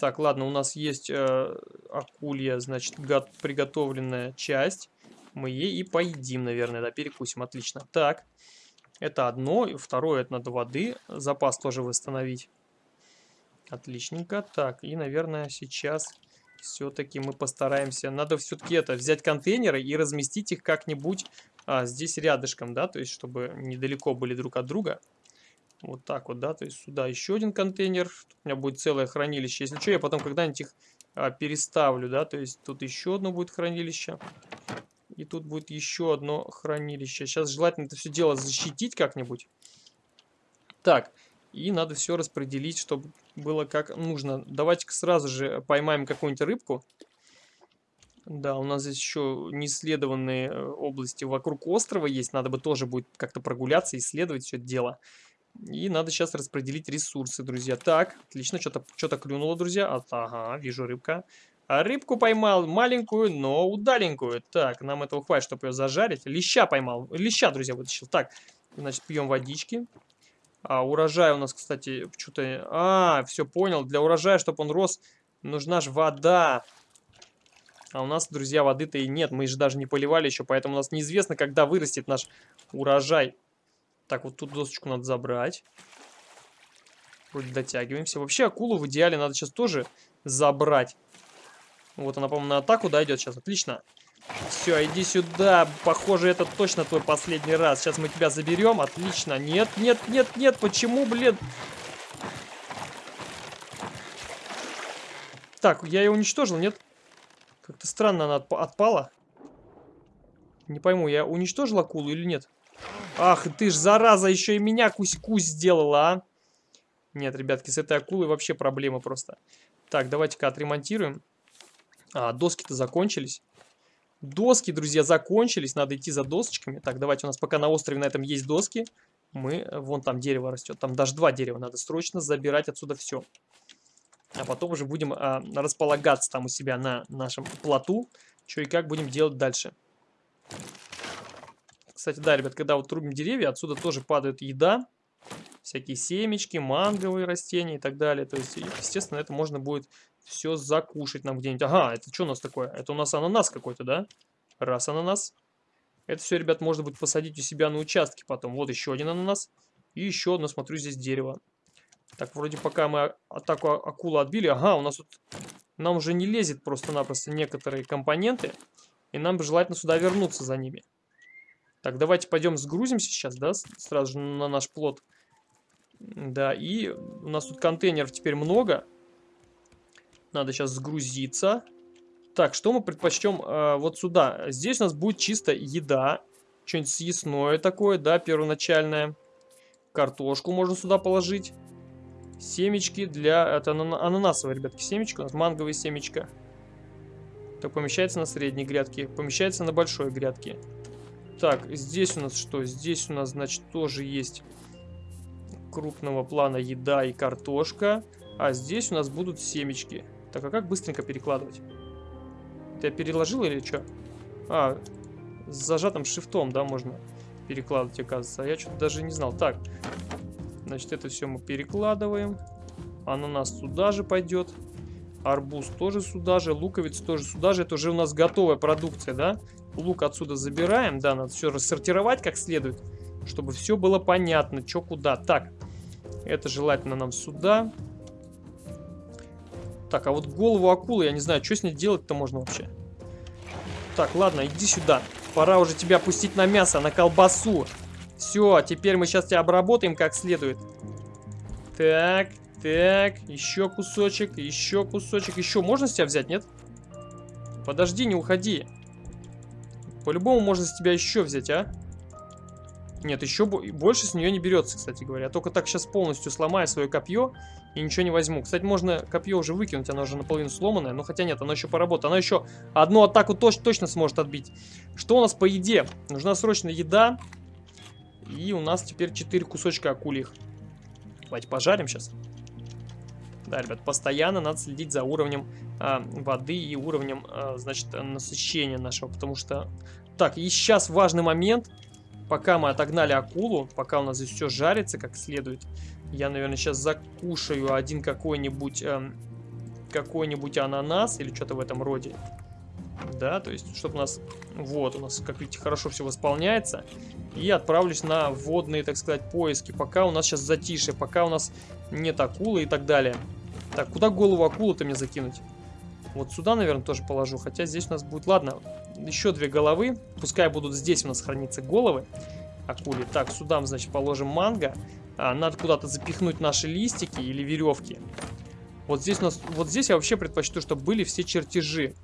Так, ладно, у нас есть э, акулья, значит, приготовленная часть. Мы ей и поедим, наверное, да, перекусим, отлично. Так, это одно, и второе, это надо воды, запас тоже восстановить. Отличненько. Так, и, наверное, сейчас все-таки мы постараемся... Надо все-таки это, взять контейнеры и разместить их как-нибудь а, здесь рядышком, да, то есть чтобы недалеко были друг от друга. Вот так вот, да, то есть сюда еще один контейнер, у меня будет целое хранилище. Если что, я потом когда-нибудь их а, переставлю, да, то есть тут еще одно будет хранилище. И тут будет еще одно хранилище. Сейчас желательно это все дело защитить как-нибудь. Так, и надо все распределить, чтобы было как нужно. Давайте-ка сразу же поймаем какую-нибудь рыбку. Да, у нас здесь еще неисследованные э, области вокруг острова есть. Надо бы тоже будет как-то прогуляться, исследовать все это дело. И надо сейчас распределить ресурсы, друзья. Так, отлично, что-то что, -то, клюнуло, друзья. А, ага, вижу рыбка. А рыбку поймал, маленькую, но удаленькую. Так, нам этого хватит, чтобы ее зажарить. Леща поймал. Леща, друзья, вытащил. Так, значит, пьем водички. А, урожай у нас, кстати, что-то... А, все понял. Для урожая, чтобы он рос, нужна же вода. А у нас, друзья, воды-то и нет. Мы же даже не поливали еще, поэтому у нас неизвестно, когда вырастет наш урожай. Так, вот тут досочку надо забрать. Вроде дотягиваемся. Вообще, акулу в идеале надо сейчас тоже забрать. Вот она, по-моему, на атаку, да, идет сейчас. Отлично. Все, иди сюда. Похоже, это точно твой последний раз. Сейчас мы тебя заберем. Отлично. Нет, нет, нет, нет. Почему, блин? Так, я ее уничтожил, нет? Как-то странно она отп отпала. Не пойму, я уничтожил акулу или нет? Ах, ты ж, зараза, еще и меня кусь-кусь сделала, а? Нет, ребятки, с этой акулой вообще проблема просто. Так, давайте-ка отремонтируем. А, доски-то закончились. Доски, друзья, закончились. Надо идти за досочками. Так, давайте у нас пока на острове на этом есть доски. Мы... Вон там дерево растет. Там даже два дерева. Надо срочно забирать отсюда все. А потом уже будем а, располагаться там у себя на нашем плоту. Что и как будем делать дальше. Кстати, да, ребят, когда вот трубим деревья, отсюда тоже падает еда. Всякие семечки, манговые растения и так далее. То есть, естественно, это можно будет все закушать нам где-нибудь. Ага, это что у нас такое? Это у нас ананас какой-то, да? Раз ананас. Это все, ребят, можно будет посадить у себя на участке потом. Вот еще один ананас. И еще одно, смотрю, здесь дерево. Так, вроде пока мы атаку акулы отбили. Ага, у нас тут... Нам уже не лезет просто-напросто некоторые компоненты. И нам бы желательно сюда вернуться за ними. Так, давайте пойдем сгрузимся сейчас, да, сразу же на наш плод. Да, и у нас тут контейнеров теперь много. Надо сейчас сгрузиться. Так, что мы предпочтем э, вот сюда? Здесь у нас будет чисто еда. Что-нибудь съестное такое, да, первоначальное. Картошку можно сюда положить. Семечки для... Это ананасовые, ребятки, семечки. У нас манговые семечка. Так, помещается на средней грядке. Помещается на большой грядке. Так, здесь у нас что? Здесь у нас, значит, тоже есть крупного плана еда и картошка. А здесь у нас будут семечки. Так, а как быстренько перекладывать? Ты переложил или что? А, с зажатым шифтом, да, можно перекладывать, оказывается. А я что-то даже не знал. Так, значит, это все мы перекладываем. Ананас сюда же пойдет. Арбуз тоже сюда же. Луковиц тоже сюда же. Это уже у нас готовая продукция, да? Лук отсюда забираем. Да, надо все рассортировать как следует, чтобы все было понятно, что куда. Так, это желательно нам сюда. Так, а вот голову акулы, я не знаю, что с ней делать-то можно вообще. Так, ладно, иди сюда. Пора уже тебя пустить на мясо, на колбасу. Все, теперь мы сейчас тебя обработаем как следует. Так, так, еще кусочек, еще кусочек. Еще можно с тебя взять, нет? Подожди, не уходи. По-любому можно с тебя еще взять, а? Нет, еще больше с нее не берется, кстати говоря. Я только так сейчас полностью сломаю свое копье и ничего не возьму. Кстати, можно копье уже выкинуть, оно уже наполовину сломанное. Но хотя нет, оно еще поработает. Оно еще одну атаку точ точно сможет отбить. Что у нас по еде? Нужна срочно еда. И у нас теперь 4 кусочка акульих. Давайте пожарим сейчас. Да, ребят, постоянно надо следить за уровнем а, воды и уровнем, а, значит, насыщения нашего. Потому что... Так, и сейчас важный момент пока мы отогнали акулу, пока у нас здесь все жарится как следует, я, наверное, сейчас закушаю один какой-нибудь эм, какой-нибудь ананас или что-то в этом роде. Да, то есть, чтобы у нас... Вот, у нас, как видите, хорошо все восполняется. И отправлюсь на водные, так сказать, поиски. Пока у нас сейчас затишье, пока у нас нет акулы и так далее. Так, куда голову акулы-то мне закинуть? Вот сюда, наверное, тоже положу. Хотя здесь у нас будет... Ладно, еще две головы. Пускай будут здесь у нас храниться головы акули. Так, сюда, значит, положим манго. А, надо куда-то запихнуть наши листики или веревки. Вот здесь у нас... Вот здесь я вообще предпочту, чтобы были все чертежи.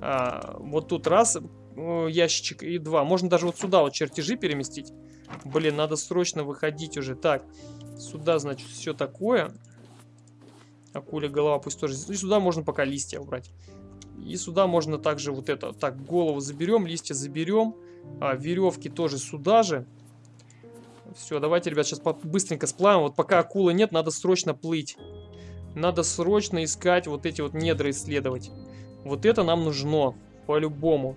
А, вот тут раз ящичек и два. Можно даже вот сюда вот чертежи переместить. Блин, надо срочно выходить уже. Так, сюда, значит, все такое. Акуля голова пусть тоже... И сюда можно пока листья убрать. И сюда можно также вот это... Так, голову заберем, листья заберем. А, веревки тоже сюда же. Все, давайте, ребят, сейчас быстренько сплавим. Вот пока акулы нет, надо срочно плыть. Надо срочно искать вот эти вот недра исследовать. Вот это нам нужно, по-любому.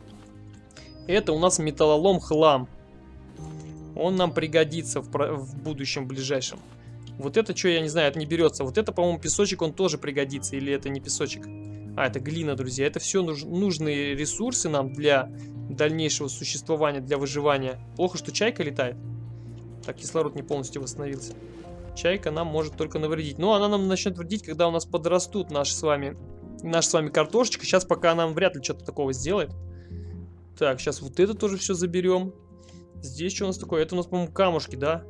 Это у нас металлолом хлам. Он нам пригодится в, в будущем ближайшем. Вот это что, я не знаю, это не берется. Вот это, по-моему, песочек, он тоже пригодится. Или это не песочек? А, это глина, друзья. Это все нуж нужные ресурсы нам для дальнейшего существования, для выживания. Плохо, что чайка летает. Так, кислород не полностью восстановился. Чайка нам может только навредить. Но она нам начнет вредить, когда у нас подрастут наши с вами, наша с вами картошечка. Сейчас пока нам вряд ли что-то такого сделает. Так, сейчас вот это тоже все заберем. Здесь что у нас такое? Это у нас, по-моему, камушки, да?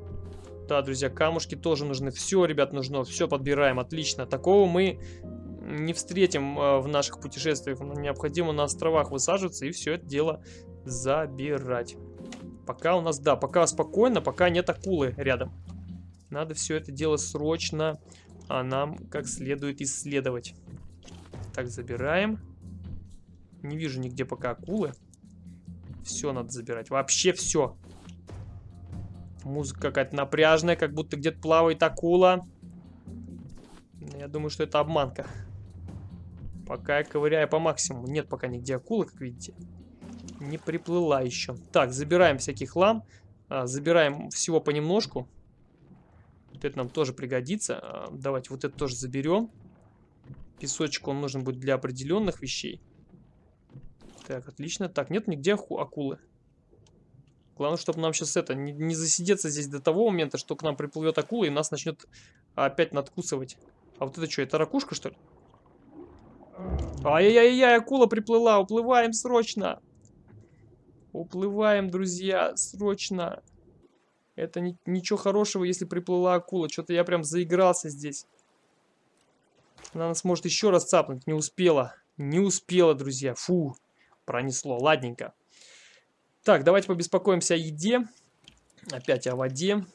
Да, друзья, камушки тоже нужны. Все, ребят, нужно. Все подбираем. Отлично. Такого мы не встретим э, в наших путешествиях. Необходимо на островах высаживаться и все это дело забирать. Пока у нас, да, пока спокойно, пока нет акулы рядом. Надо все это дело срочно а нам как следует исследовать. Так, забираем. Не вижу нигде пока акулы. Все надо забирать. Вообще все. Музыка какая-то напряжная, как будто где-то плавает акула. Я думаю, что это обманка. Пока я ковыряю по максимуму. Нет пока нигде акулы, как видите. Не приплыла еще. Так, забираем всякий хлам. А, забираем всего понемножку. Вот это нам тоже пригодится. А, давайте вот это тоже заберем. Песочек он нужен будет для определенных вещей. Так, отлично. Так, нет нигде акулы. Главное, чтобы нам сейчас это, не, не засидеться здесь до того момента, что к нам приплывет акула и нас начнет опять надкусывать. А вот это что, это ракушка, что ли? Ай-яй-яй, акула приплыла, уплываем срочно. Уплываем, друзья, срочно. Это ни, ничего хорошего, если приплыла акула. Что-то я прям заигрался здесь. Она нас может еще раз цапнуть. Не успела. Не успела, друзья. Фу, пронесло. Ладненько. Так, давайте побеспокоимся о еде. Опять о воде.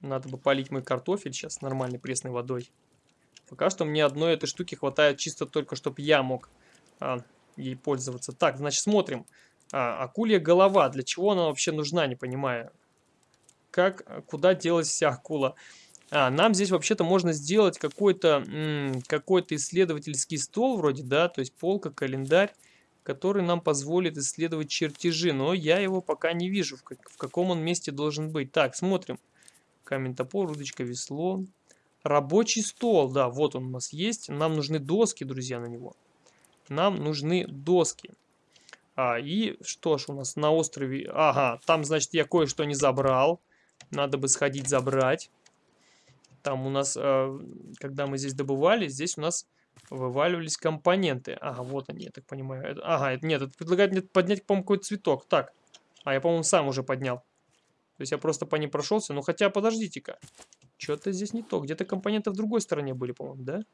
Надо бы полить мой картофель сейчас нормальной пресной водой. Пока что мне одной этой штуки хватает чисто только, чтобы я мог а, ей пользоваться. Так, значит, смотрим. А, акулья голова. Для чего она вообще нужна, не понимаю. Как, куда делась вся акула? А, нам здесь вообще-то можно сделать какой-то какой исследовательский стол вроде, да, то есть полка, календарь, который нам позволит исследовать чертежи, но я его пока не вижу, в, как, в каком он месте должен быть. Так, смотрим. Камень, топор, удочка, весло. Рабочий стол, да, вот он у нас есть. Нам нужны доски, друзья, на него. Нам нужны доски. А, и что ж у нас на острове? Ага, там, значит, я кое-что не забрал. Надо бы сходить забрать. Там у нас, э, когда мы здесь добывали, здесь у нас вываливались компоненты. Ага, вот они, я так понимаю. Это, ага, это, нет, это предлагает мне поднять, по-моему, какой-то цветок. Так, а я, по-моему, сам уже поднял. То есть я просто по ним прошелся. Ну, хотя, подождите-ка. Что-то здесь не то. Где-то компоненты в другой стороне были, по-моему, да?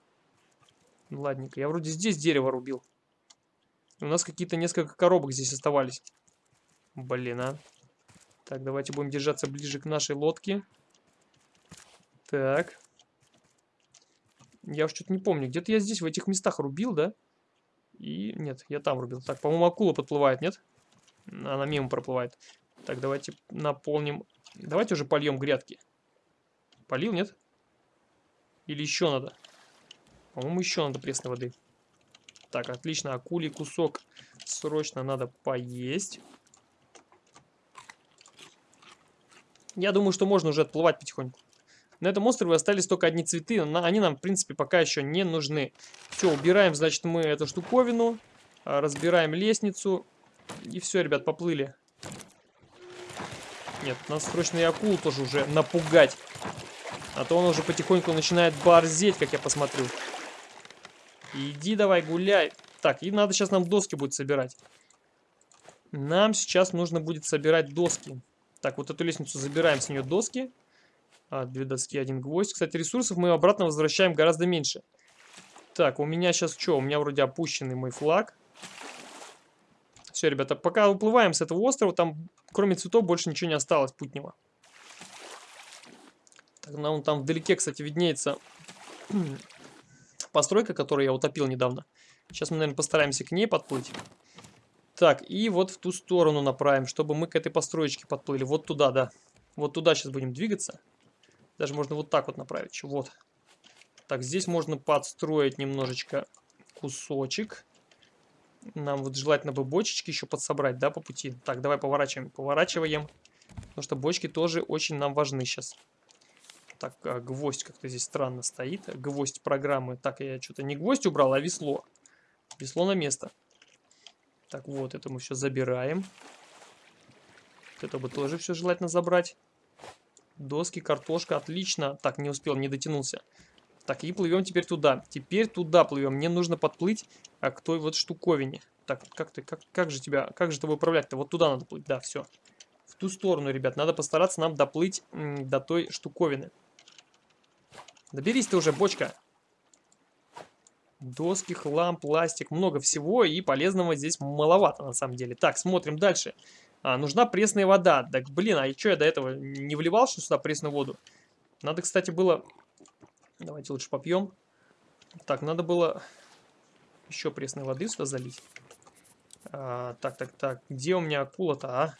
Ну, ладненько. Я вроде здесь дерево рубил. У нас какие-то несколько коробок здесь оставались. Блин, а. Так, давайте будем держаться ближе к нашей лодке. Так. Я уж что-то не помню. Где-то я здесь, в этих местах рубил, да? И... Нет, я там рубил. Так, по-моему, акула подплывает, нет? Она мимо проплывает. Так, давайте наполним... Давайте уже польем грядки. Полил, нет? Или еще надо? По-моему, еще надо пресной воды. Так, отлично. Акулий кусок срочно надо поесть. Я думаю, что можно уже отплывать потихоньку. На этом острове остались только одни цветы, но они нам, в принципе, пока еще не нужны. Все, убираем, значит, мы эту штуковину, а, разбираем лестницу, и все, ребят, поплыли. Нет, нас срочно и акулу тоже уже напугать. А то он уже потихоньку начинает борзеть, как я посмотрю. Иди давай гуляй. Так, и надо сейчас нам доски будет собирать. Нам сейчас нужно будет собирать доски. Так, вот эту лестницу забираем с нее доски. А, две доски, один гвоздь. Кстати, ресурсов мы обратно возвращаем гораздо меньше. Так, у меня сейчас что? У меня вроде опущенный мой флаг. Все, ребята, пока уплываем с этого острова, там кроме цветов больше ничего не осталось путнего. Так, нам там вдалеке, кстати, виднеется постройка, которую я утопил недавно. Сейчас мы, наверное, постараемся к ней подплыть. Так, и вот в ту сторону направим, чтобы мы к этой построечке подплыли. Вот туда, да. Вот туда сейчас будем двигаться. Даже можно вот так вот направить. Вот. Так, здесь можно подстроить немножечко кусочек. Нам вот желательно бы бочечки еще подсобрать, да, по пути. Так, давай поворачиваем. Поворачиваем. Потому что бочки тоже очень нам важны сейчас. Так, а, гвоздь как-то здесь странно стоит. Гвоздь программы. Так, я что-то не гвоздь убрал, а весло. Весло на место. Так, вот, это мы все забираем. Вот это бы тоже все желательно забрать. Доски, картошка, отлично. Так, не успел, не дотянулся. Так, и плывем теперь туда. Теперь туда плывем. Мне нужно подплыть а, к той вот штуковине. Так, как ты, как, как же тебя, как же тобой управлять-то? Вот туда надо плыть, да, все. В ту сторону, ребят, надо постараться нам доплыть до той штуковины. Доберись ты уже, бочка. Доски, хлам, пластик, много всего, и полезного здесь маловато, на самом деле. Так, смотрим дальше. А, нужна пресная вода. Так, блин, а что я до этого не вливал что сюда пресную воду? Надо, кстати, было... Давайте лучше попьем. Так, надо было еще пресной воды сюда залить. А, так, так, так. Где у меня акула-то, а?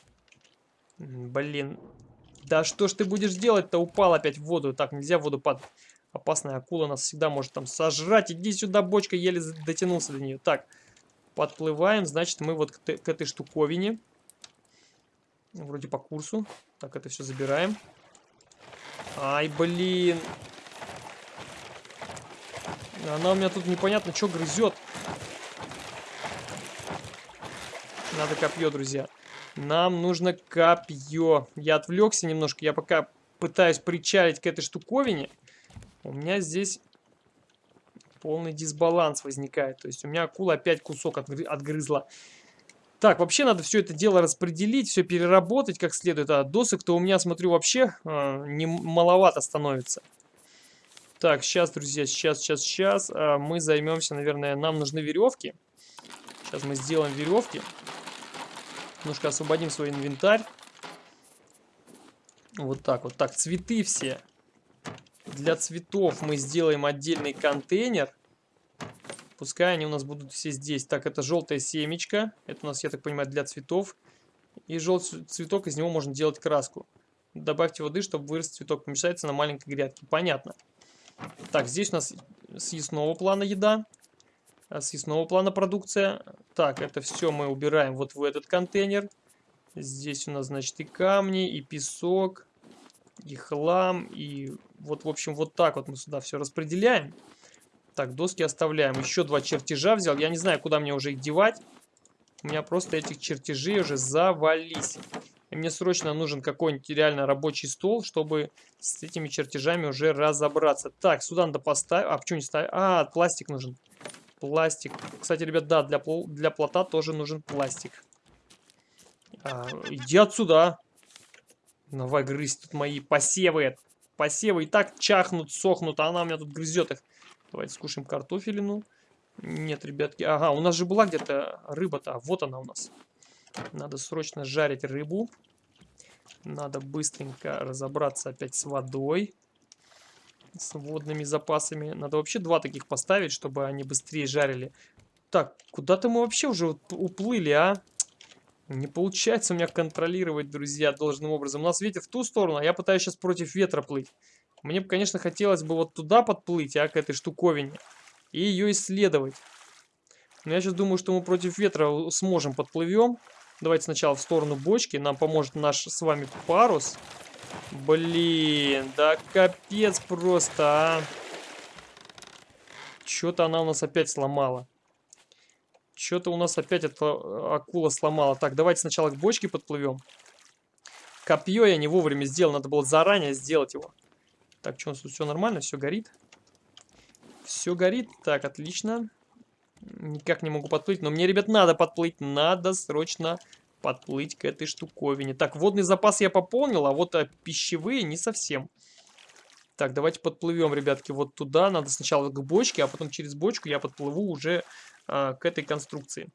Блин. Да что ж ты будешь делать-то? Упал опять в воду. Так, нельзя в воду падать. Опасная акула нас всегда может там сожрать. Иди сюда, бочка, еле дотянулся до нее. Так, подплываем. Значит, мы вот к, к этой штуковине. Вроде по курсу. Так, это все забираем. Ай, блин. Она у меня тут непонятно, что грызет. Надо копье, друзья. Нам нужно копье. Я отвлекся немножко. Я пока пытаюсь причалить к этой штуковине. У меня здесь полный дисбаланс возникает. То есть у меня акула опять кусок отгрызла. Так, вообще надо все это дело распределить, все переработать как следует. А досок-то у меня, смотрю, вообще э, не маловато становится. Так, сейчас, друзья, сейчас, сейчас, сейчас. Э, мы займемся, наверное, нам нужны веревки. Сейчас мы сделаем веревки. Немножко освободим свой инвентарь. Вот так вот. Так, цветы все. Для цветов мы сделаем отдельный контейнер. Пускай они у нас будут все здесь. Так, это желтая семечко. Это у нас, я так понимаю, для цветов. И желтый цветок, из него можно делать краску. Добавьте воды, чтобы вырос цветок. Помешается на маленькой грядке. Понятно. Так, здесь у нас съестного плана еда. Съестного плана продукция. Так, это все мы убираем вот в этот контейнер. Здесь у нас, значит, и камни, и песок, и хлам, и вот, в общем, вот так вот мы сюда все распределяем. Так, доски оставляем. Еще два чертежа взял. Я не знаю, куда мне уже их девать. У меня просто этих чертежей уже завались. И мне срочно нужен какой-нибудь реально рабочий стол, чтобы с этими чертежами уже разобраться. Так, сюда надо поставить. А, почему не ставить? А, пластик нужен. Пластик. Кстати, ребят, да, для, для плота тоже нужен пластик. А, иди отсюда. Давай грызть тут мои посевы. Посевы и так чахнут, сохнут, а она у меня тут грызет их. Давайте скушаем картофелину. Нет, ребятки. Ага, у нас же была где-то рыба-то. Вот она у нас. Надо срочно жарить рыбу. Надо быстренько разобраться опять с водой. С водными запасами. Надо вообще два таких поставить, чтобы они быстрее жарили. Так, куда-то мы вообще уже уплыли, а? Не получается у меня контролировать, друзья, должным образом. У нас ветер в ту сторону, а я пытаюсь сейчас против ветра плыть. Мне бы, конечно, хотелось бы вот туда подплыть, а, к этой штуковине. И ее исследовать. Но я сейчас думаю, что мы против ветра сможем подплывем. Давайте сначала в сторону бочки. Нам поможет наш с вами парус. Блин, да капец просто, а. Что-то она у нас опять сломала. Что-то у нас опять эта акула сломала. Так, давайте сначала к бочке подплывем. Копье я не вовремя сделал. Надо было заранее сделать его. Так, что у нас тут все нормально? Все горит? Все горит. Так, отлично. Никак не могу подплыть. Но мне, ребят, надо подплыть. Надо срочно подплыть к этой штуковине. Так, водный запас я пополнил, а вот а пищевые не совсем. Так, давайте подплывем, ребятки, вот туда. Надо сначала к бочке, а потом через бочку я подплыву уже а, к этой конструкции.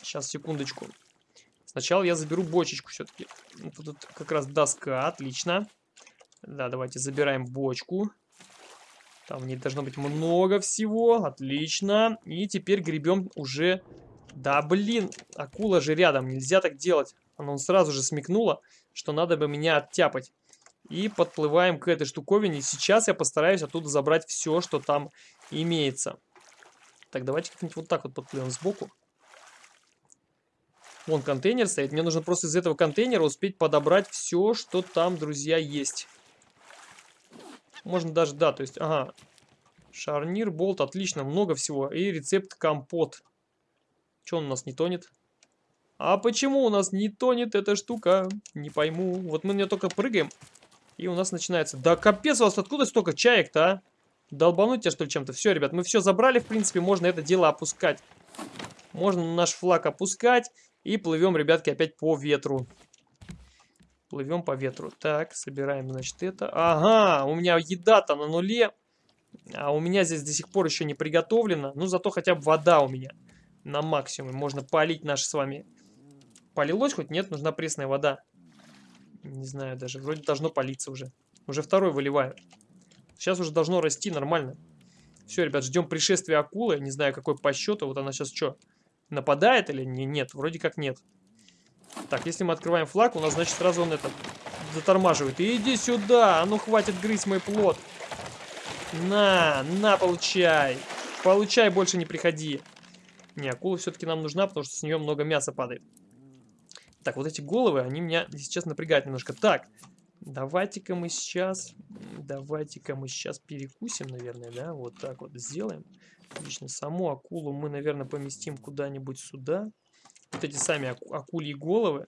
Сейчас, секундочку. Сначала я заберу бочечку все-таки. Тут как раз доска, отлично. Да, давайте забираем бочку. Там в ней должно быть много всего. Отлично. И теперь гребем уже... Да, блин, акула же рядом. Нельзя так делать. Она сразу же смекнула, что надо бы меня оттяпать. И подплываем к этой штуковине. Сейчас я постараюсь оттуда забрать все, что там имеется. Так, давайте как-нибудь вот так вот подплывем сбоку. Вон контейнер стоит. Мне нужно просто из этого контейнера успеть подобрать все, что там, друзья, есть. Можно даже, да, то есть, ага. Шарнир, болт, отлично, много всего. И рецепт компот. Че он у нас не тонет? А почему у нас не тонет эта штука? Не пойму. Вот мы на нее только прыгаем, и у нас начинается. Да капец, у вас откуда столько чаек-то, а? Долбануть тебя, что ли, чем-то? Все, ребят, мы все забрали, в принципе, можно это дело опускать. Можно наш флаг опускать, и плывем, ребятки, опять по ветру. Плывем по ветру. Так, собираем, значит, это. Ага, у меня еда-то на нуле. А у меня здесь до сих пор еще не приготовлено. Ну, зато хотя бы вода у меня на максимум. Можно полить наш с вами... Полилось хоть? Нет, нужна пресная вода. Не знаю даже. Вроде должно политься уже. Уже второй выливаю. Сейчас уже должно расти нормально. Все, ребят, ждем пришествия акулы. Не знаю, какой по счету. Вот она сейчас что, нападает или не? Нет, вроде как нет. Так, если мы открываем флаг, у нас, значит, сразу он это затормаживает. Иди сюда! А ну, хватит грызть мой плод! На, на, получай! Получай, больше не приходи! Не, акула все-таки нам нужна, потому что с нее много мяса падает. Так, вот эти головы, они меня сейчас напрягают немножко. Так, давайте-ка мы сейчас... Давайте-ка мы сейчас перекусим, наверное, да? Вот так вот сделаем. Отлично, саму акулу мы, наверное, поместим куда-нибудь сюда вот эти сами аку акульи головы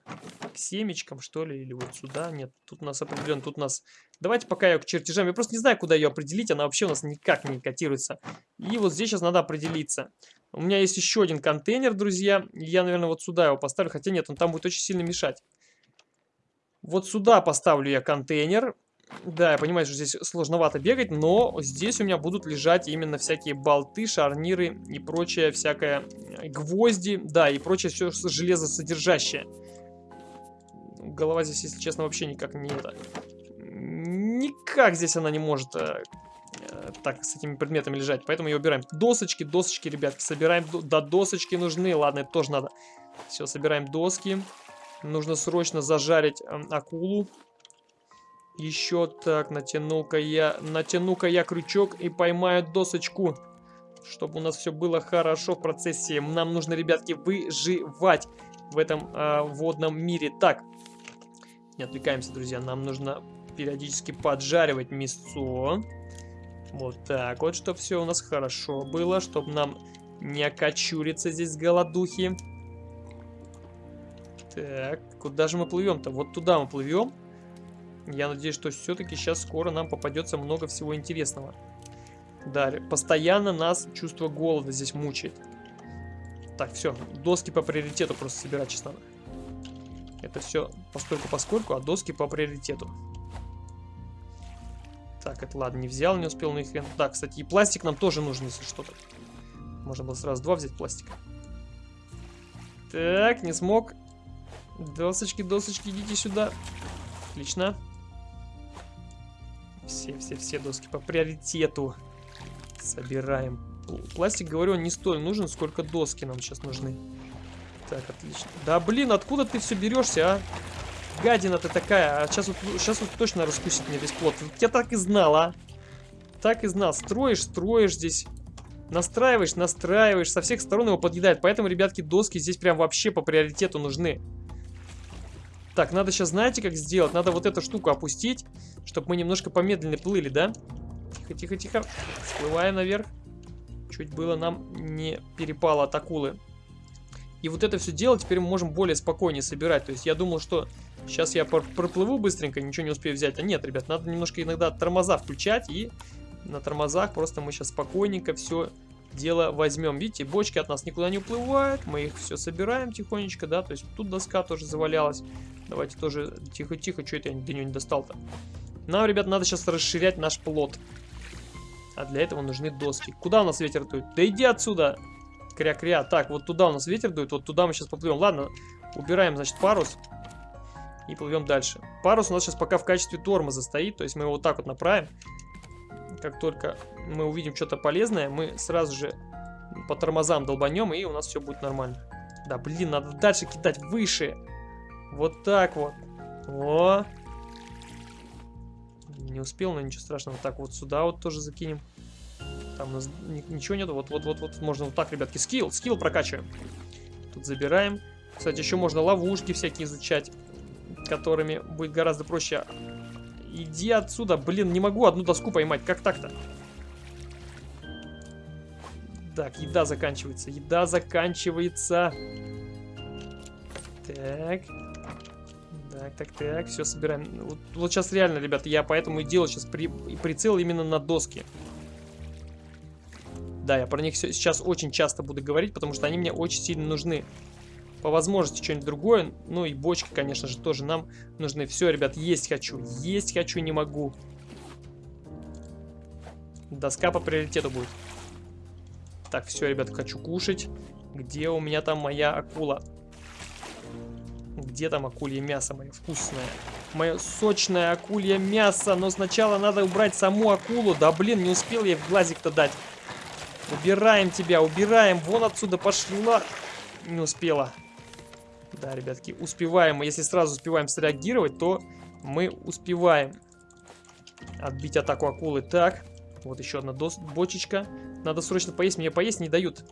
к семечкам, что ли, или вот сюда. Нет, тут у нас определенно, тут у нас... Давайте пока ее к чертежам. Я просто не знаю, куда ее определить. Она вообще у нас никак не котируется. И вот здесь сейчас надо определиться. У меня есть еще один контейнер, друзья. Я, наверное, вот сюда его поставлю. Хотя нет, он там будет очень сильно мешать. Вот сюда поставлю я контейнер. Да, я понимаю, что здесь сложновато бегать, но здесь у меня будут лежать именно всякие болты, шарниры и прочее всякое, э, гвозди, да, и прочее все железосодержащее. Голова здесь, если честно, вообще никак не это... Никак здесь она не может э, так с этими предметами лежать. Поэтому ее убираем. Досочки, досочки, ребятки, собираем. Да, досочки нужны. Ладно, это тоже надо. Все, собираем доски. Нужно срочно зажарить э, акулу. Еще так, натяну-ка я, натяну-ка я крючок и поймаю досочку. Чтобы у нас все было хорошо в процессе. Нам нужно, ребятки, выживать в этом э, водном мире. Так, не отвлекаемся, друзья. Нам нужно периодически поджаривать мясо. Вот так вот, чтобы все у нас хорошо было, чтобы нам не окочуриться здесь голодухи. Так, куда же мы плывем-то? Вот туда мы плывем. Я надеюсь, что все-таки сейчас скоро нам попадется много всего интересного. Да, постоянно нас чувство голода здесь мучает. Так, все, доски по приоритету просто собирать надо. Это все постольку поскольку, а доски по приоритету. Так, это ладно, не взял, не успел, на их хрен. Да, кстати, и пластик нам тоже нужен, если что-то. Можно было сразу два взять пластика. Так, не смог. Досочки, досочки, идите сюда. Отлично. Все, все, все доски по приоритету. Собираем. Пластик, говорю, он не столь нужен, сколько доски нам сейчас нужны. Так, отлично. Да блин, откуда ты все берешься, а? Гадина ты такая. А сейчас вот, сейчас вот точно раскусит мне весь плод. Я так и знал, а. Так и знал. Строишь, строишь здесь. Настраиваешь, настраиваешь. Со всех сторон его подъедает. Поэтому, ребятки, доски здесь прям вообще по приоритету нужны. Так, надо сейчас, знаете, как сделать? Надо вот эту штуку опустить, чтобы мы немножко помедленнее плыли, да? Тихо, тихо, тихо. Всплываем наверх. Чуть было нам не перепало от акулы. И вот это все дело теперь мы можем более спокойнее собирать. То есть я думал, что сейчас я проплыву быстренько, ничего не успею взять. А нет, ребят, надо немножко иногда тормоза включать. И на тормозах просто мы сейчас спокойненько все дело возьмем. Видите, бочки от нас никуда не уплывают. Мы их все собираем тихонечко, да. То есть тут доска тоже завалялась. Давайте тоже тихо-тихо. Что это я до нее не достал-то? Нам, ребят, надо сейчас расширять наш плод. А для этого нужны доски. Куда у нас ветер дует? Да иди отсюда! Кря-кря. Так, вот туда у нас ветер дует, вот туда мы сейчас поплывем. Ладно, убираем, значит, парус. И плывем дальше. Парус у нас сейчас пока в качестве тормоза стоит, то есть мы его вот так вот направим. Как только мы увидим что-то полезное, мы сразу же по тормозам долбанем, и у нас все будет нормально. Да, блин, надо дальше кидать выше. Вот так вот. О! Не успел, но ничего страшного. Так, вот сюда вот тоже закинем. Там у нас ничего нету. Вот, вот, вот, вот. Можно вот так, ребятки. Скилл, скилл прокачиваем. Тут забираем. Кстати, еще можно ловушки всякие изучать, которыми будет гораздо проще. Иди отсюда. Блин, не могу одну доску поймать. Как так-то? Так, еда заканчивается. Еда заканчивается. Так. Так, так, так, все собираем. Вот, вот сейчас реально, ребята, я поэтому и делаю сейчас при, прицел именно на доски. Да, я про них сейчас очень часто буду говорить, потому что они мне очень сильно нужны. По возможности что-нибудь другое. Ну и бочки, конечно же, тоже нам нужны. Все, ребят, есть хочу. Есть хочу, не могу. Доска по приоритету будет. Так, все, ребят, хочу кушать. Где у меня там моя акула? Где там акулье мясо мое вкусное? Мое сочное акулье мясо. Но сначала надо убрать саму акулу. Да блин, не успел я в глазик-то дать. Убираем тебя, убираем. Вон отсюда пошла. Не успела. Да, ребятки, успеваем. Если сразу успеваем среагировать, то мы успеваем отбить атаку акулы. Так, вот еще одна бочечка. Надо срочно поесть. Мне поесть не дают.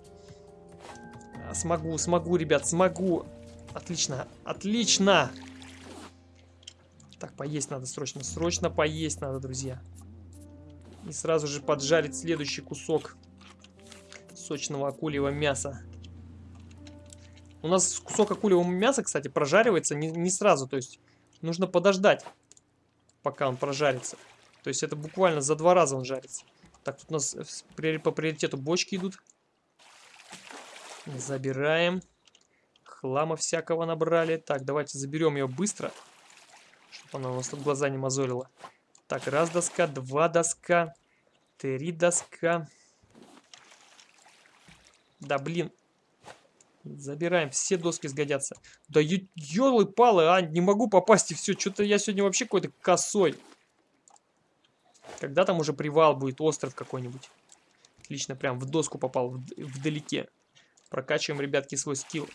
Смогу, смогу, ребят, смогу. Отлично, отлично. Так, поесть надо срочно. Срочно поесть надо, друзья. И сразу же поджарить следующий кусок сочного акульего мяса. У нас кусок акульего мяса, кстати, прожаривается не, не сразу. То есть нужно подождать, пока он прожарится. То есть это буквально за два раза он жарится. Так, тут у нас по приоритету бочки идут. Забираем. Хлама всякого набрали. Так, давайте заберем ее быстро. Чтобы она у нас тут глаза не мозолила. Так, раз доска, два доска, три доска. Да, блин. Забираем, все доски сгодятся. Да елы-палы, а, не могу попасть и все. Что-то я сегодня вообще какой-то косой. Когда там уже привал будет, остров какой-нибудь. Отлично, прям в доску попал, вдалеке. Прокачиваем, ребятки, свой скилл.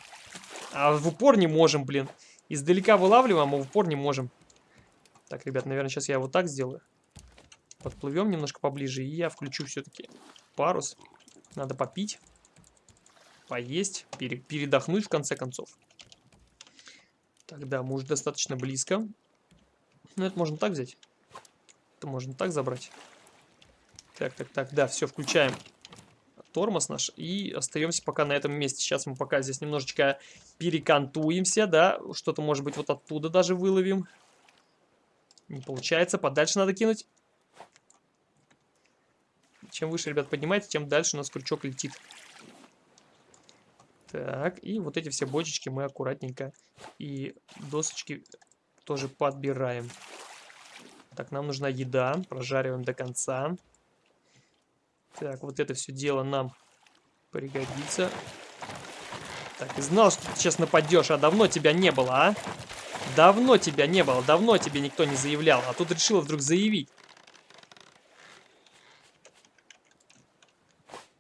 А в упор не можем, блин. Издалека вылавливаем, а в упор не можем. Так, ребят, наверное, сейчас я вот так сделаю. Подплывем немножко поближе, и я включу все-таки парус. Надо попить, поесть, пере передохнуть в конце концов. Тогда мы уже достаточно близко. Ну, это можно так взять. Это можно так забрать. Так, так, так, да, все, включаем тормоз наш и остаемся пока на этом месте. Сейчас мы пока здесь немножечко перекантуемся, да, что-то может быть вот оттуда даже выловим. Не получается, подальше надо кинуть. Чем выше, ребят, поднимаете, тем дальше у нас крючок летит. Так, и вот эти все бочечки мы аккуратненько и досочки тоже подбираем. Так, нам нужна еда, прожариваем до конца. Так, вот это все дело нам пригодится. Так, и знал, что ты сейчас нападешь, а давно тебя не было, а? Давно тебя не было, давно тебе никто не заявлял, а тут решил вдруг заявить.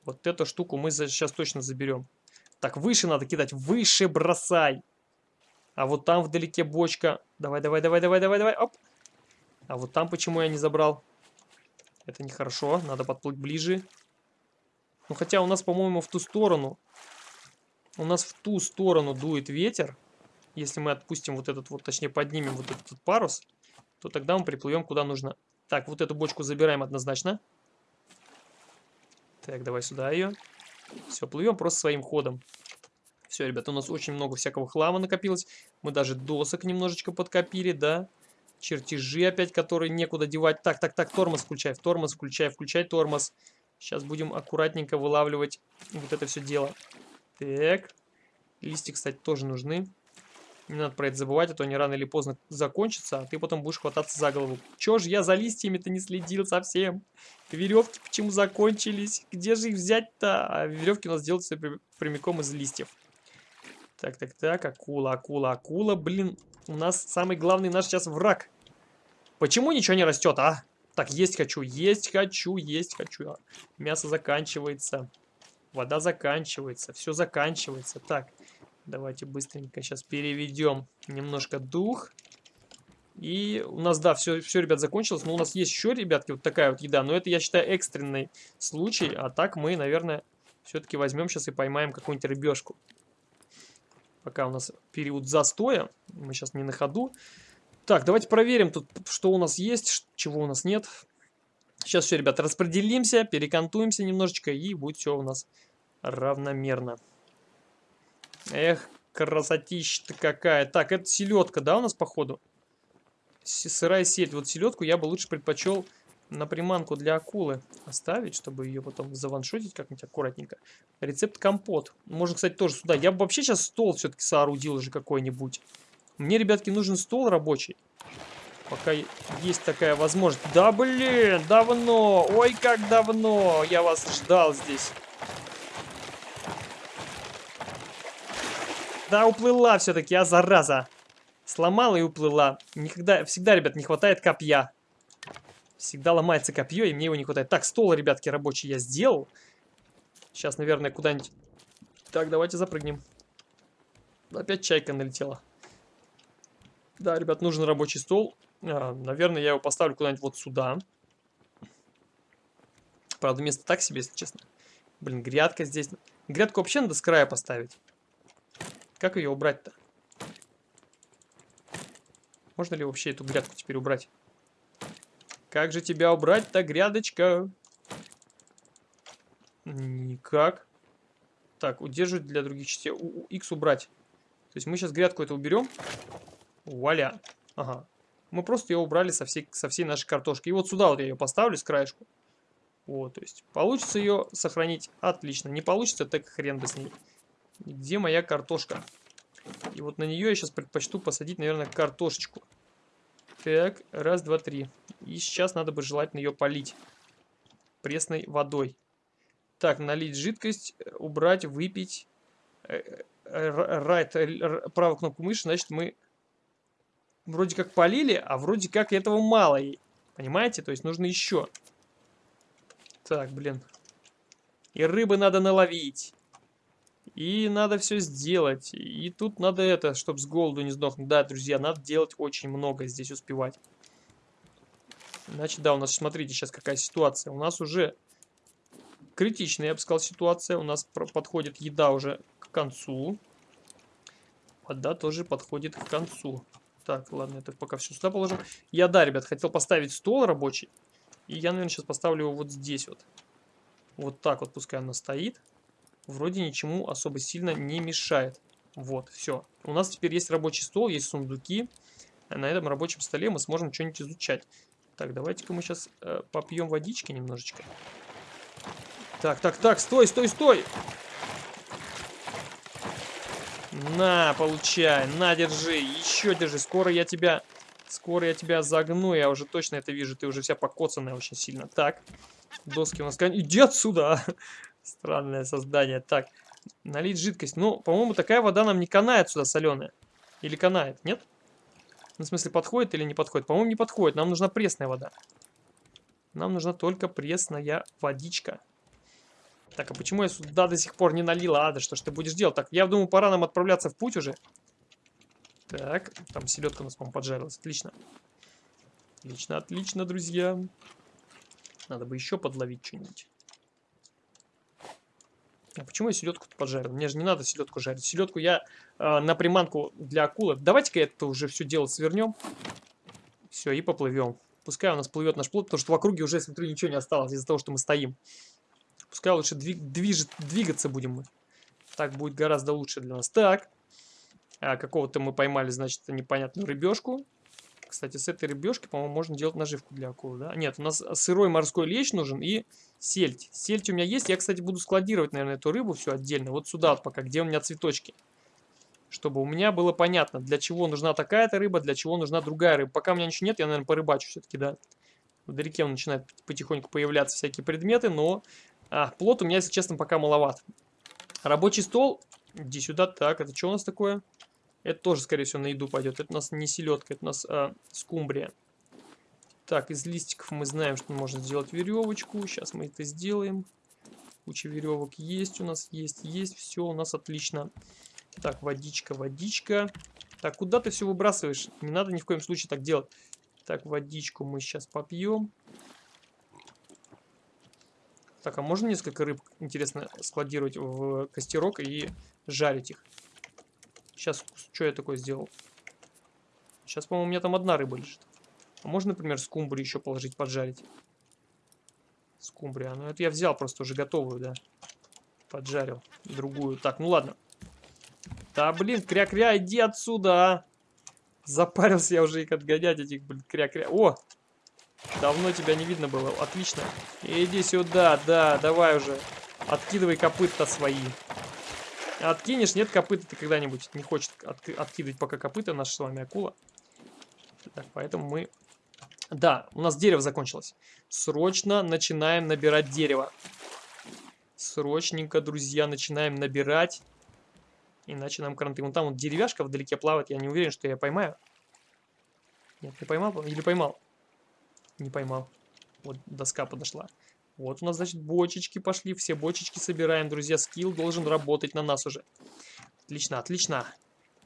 Вот эту штуку мы сейчас точно заберем. Так, выше надо кидать. Выше бросай. А вот там вдалеке бочка. Давай, давай, давай, давай, давай, давай. Оп. А вот там почему я не забрал? Это нехорошо. Надо подплыть ближе. Ну, хотя у нас, по-моему, в ту сторону. У нас в ту сторону дует ветер. Если мы отпустим вот этот вот, точнее, поднимем вот этот парус, то тогда мы приплывем куда нужно. Так, вот эту бочку забираем однозначно. Так, давай сюда ее. Все, плывем просто своим ходом. Все, ребята, у нас очень много всякого хлама накопилось. Мы даже досок немножечко подкопили, да. Чертежи опять, которые некуда девать. Так, так, так, тормоз включай, тормоз включай, включай тормоз. Сейчас будем аккуратненько вылавливать вот это все дело. Так. Листья, кстати, тоже нужны. Не надо про это забывать, а то они рано или поздно закончатся, а ты потом будешь хвататься за голову. Чё ж я за листьями-то не следил совсем? Веревки почему закончились? Где же их взять-то? А веревки у нас делаются прямиком из листьев. Так, так, так, акула, акула, акула. Блин, у нас самый главный наш сейчас враг. Почему ничего не растет, а? Так, есть хочу, есть хочу, есть хочу. Мясо заканчивается. Вода заканчивается, все заканчивается. Так, Давайте быстренько сейчас переведем немножко дух. И у нас, да, все, все, ребят, закончилось. Но у нас есть еще, ребятки, вот такая вот еда. Но это, я считаю, экстренный случай. А так мы, наверное, все-таки возьмем сейчас и поймаем какую-нибудь рыбешку. Пока у нас период застоя. Мы сейчас не на ходу. Так, давайте проверим тут, что у нас есть, чего у нас нет. Сейчас все, ребят, распределимся, перекантуемся немножечко, и будет все у нас равномерно. Эх, красотища-то какая. Так, это селедка, да, у нас, походу? Сырая сеть. Вот селедку я бы лучше предпочел на приманку для акулы оставить, чтобы ее потом заваншотить как-нибудь аккуратненько. Рецепт компот. Можно, кстати, тоже сюда. Я бы вообще сейчас стол все-таки соорудил уже какой-нибудь. Мне, ребятки, нужен стол рабочий. Пока есть такая возможность. Да, блин, давно. Ой, как давно. Я вас ждал здесь. Да, уплыла все-таки, а зараза. Сломала и уплыла. Никогда, всегда, ребят, не хватает копья. Всегда ломается копье, и мне его не хватает. Так, стол, ребятки, рабочий я сделал. Сейчас, наверное, куда-нибудь... Так, давайте запрыгнем. Опять чайка налетела. Да, ребят, нужен рабочий стол. А, наверное, я его поставлю куда-нибудь вот сюда. Правда, место так себе, если честно. Блин, грядка здесь. Грядку вообще надо с края поставить. Как ее убрать-то? Можно ли вообще эту грядку теперь убрать? Как же тебя убрать-то, грядочка? Никак. Так, удерживать для других частей. У, X убрать. То есть мы сейчас грядку это уберем. Вуаля. Ага. Мы просто ее убрали со всей, со всей нашей картошки. И вот сюда вот я ее поставлю с краешку. Вот, то есть получится ее сохранить. Отлично. Не получится, так хрен бы с ней. Где моя картошка? И вот на нее я сейчас предпочту посадить, наверное, картошечку. Так, раз, два, три. И сейчас надо бы желательно ее полить пресной водой. Так, налить жидкость, убрать, выпить. Э, э, правую кнопку мыши, значит, мы вроде как полили, а вроде как этого мало. Понимаете? То есть нужно еще. Так, блин. И рыбы надо наловить. И надо все сделать. И тут надо это, чтобы с голоду не сдохнуть. Да, друзья, надо делать очень много здесь, успевать. Значит, да, у нас, смотрите, сейчас какая ситуация. У нас уже критичная, я бы сказал, ситуация. У нас подходит еда уже к концу. Вода тоже подходит к концу. Так, ладно, это пока все сюда положим. Я, да, ребят, хотел поставить стол рабочий. И я, наверное, сейчас поставлю его вот здесь вот. Вот так вот пускай она стоит вроде ничему особо сильно не мешает. Вот, все. У нас теперь есть рабочий стол, есть сундуки. На этом рабочем столе мы сможем что-нибудь изучать. Так, давайте-ка мы сейчас э, попьем водички немножечко. Так, так, так, стой, стой, стой! На, получай, на, держи, еще держи. Скоро я тебя, скоро я тебя загну, я уже точно это вижу. Ты уже вся покоцанная очень сильно. Так, доски у нас... Иди отсюда! Странное создание. Так, налить жидкость. Ну, по-моему, такая вода нам не канает сюда соленая. Или канает, нет? Ну, в смысле, подходит или не подходит? По-моему, не подходит. Нам нужна пресная вода. Нам нужна только пресная водичка. Так, а почему я сюда до сих пор не налила? А, да что ж ты будешь делать? Так, я думаю, пора нам отправляться в путь уже. Так, там селедка у нас, по-моему, поджарилась. Отлично. Отлично, отлично, друзья. Надо бы еще подловить что-нибудь. А почему я селедку поджарил? Мне же не надо селедку жарить. Селедку я э, на приманку для акулы. Давайте-ка это уже все дело свернем. Все, и поплывем. Пускай у нас плывет наш плод, потому что в округе уже, смотрю, ничего не осталось из-за того, что мы стоим. Пускай лучше двиг, движет, двигаться будем мы. Так будет гораздо лучше для нас. Так. А, Какого-то мы поймали, значит, непонятную рыбешку. Кстати, с этой рыбешки, по-моему, можно делать наживку для акулы, да? Нет, у нас сырой морской лещ нужен и сельдь. Сельдь у меня есть. Я, кстати, буду складировать, наверное, эту рыбу все отдельно. Вот сюда вот пока, где у меня цветочки. Чтобы у меня было понятно, для чего нужна такая-то рыба, для чего нужна другая рыба. Пока у меня ничего нет, я, наверное, порыбачу все-таки, да. Вдалеке он начинает потихоньку появляться всякие предметы, но... А, плод у меня, если честно, пока маловат. Рабочий стол. Иди сюда. Так, это что у нас такое? Это тоже, скорее всего, на еду пойдет. Это у нас не селедка, это у нас а, скумбрия. Так, из листиков мы знаем, что можно сделать веревочку. Сейчас мы это сделаем. Куча веревок есть у нас, есть, есть. Все у нас отлично. Так, водичка, водичка. Так, куда ты все выбрасываешь? Не надо ни в коем случае так делать. Так, водичку мы сейчас попьем. Так, а можно несколько рыб, интересно, складировать в костерок и жарить их? Сейчас, что я такое сделал? Сейчас, по-моему, у меня там одна рыба лежит. А можно, например, скумбрию еще положить, поджарить? Скумбрия. Ну, это я взял просто уже готовую, да. Поджарил. Другую. Так, ну ладно. Да, блин, кря-кря, иди отсюда, а. Запарился я уже их отгонять, этих, блин, кря-кря. О! Давно тебя не видно было. Отлично. Иди сюда, да, давай уже. Откидывай копыта свои. Откинешь, нет копыта ты когда-нибудь не хочет от, откидывать пока копыта наша с вами акула. Так, поэтому мы... Да, у нас дерево закончилось. Срочно начинаем набирать дерево. Срочненько, друзья, начинаем набирать. Иначе нам кранты. Вон там вот деревяшка вдалеке плавает. Я не уверен, что я поймаю. Нет, не поймал? Или поймал? Не поймал. Вот доска подошла. Вот у нас, значит, бочечки пошли. Все бочечки собираем, друзья. Скилл должен работать на нас уже. Отлично, отлично.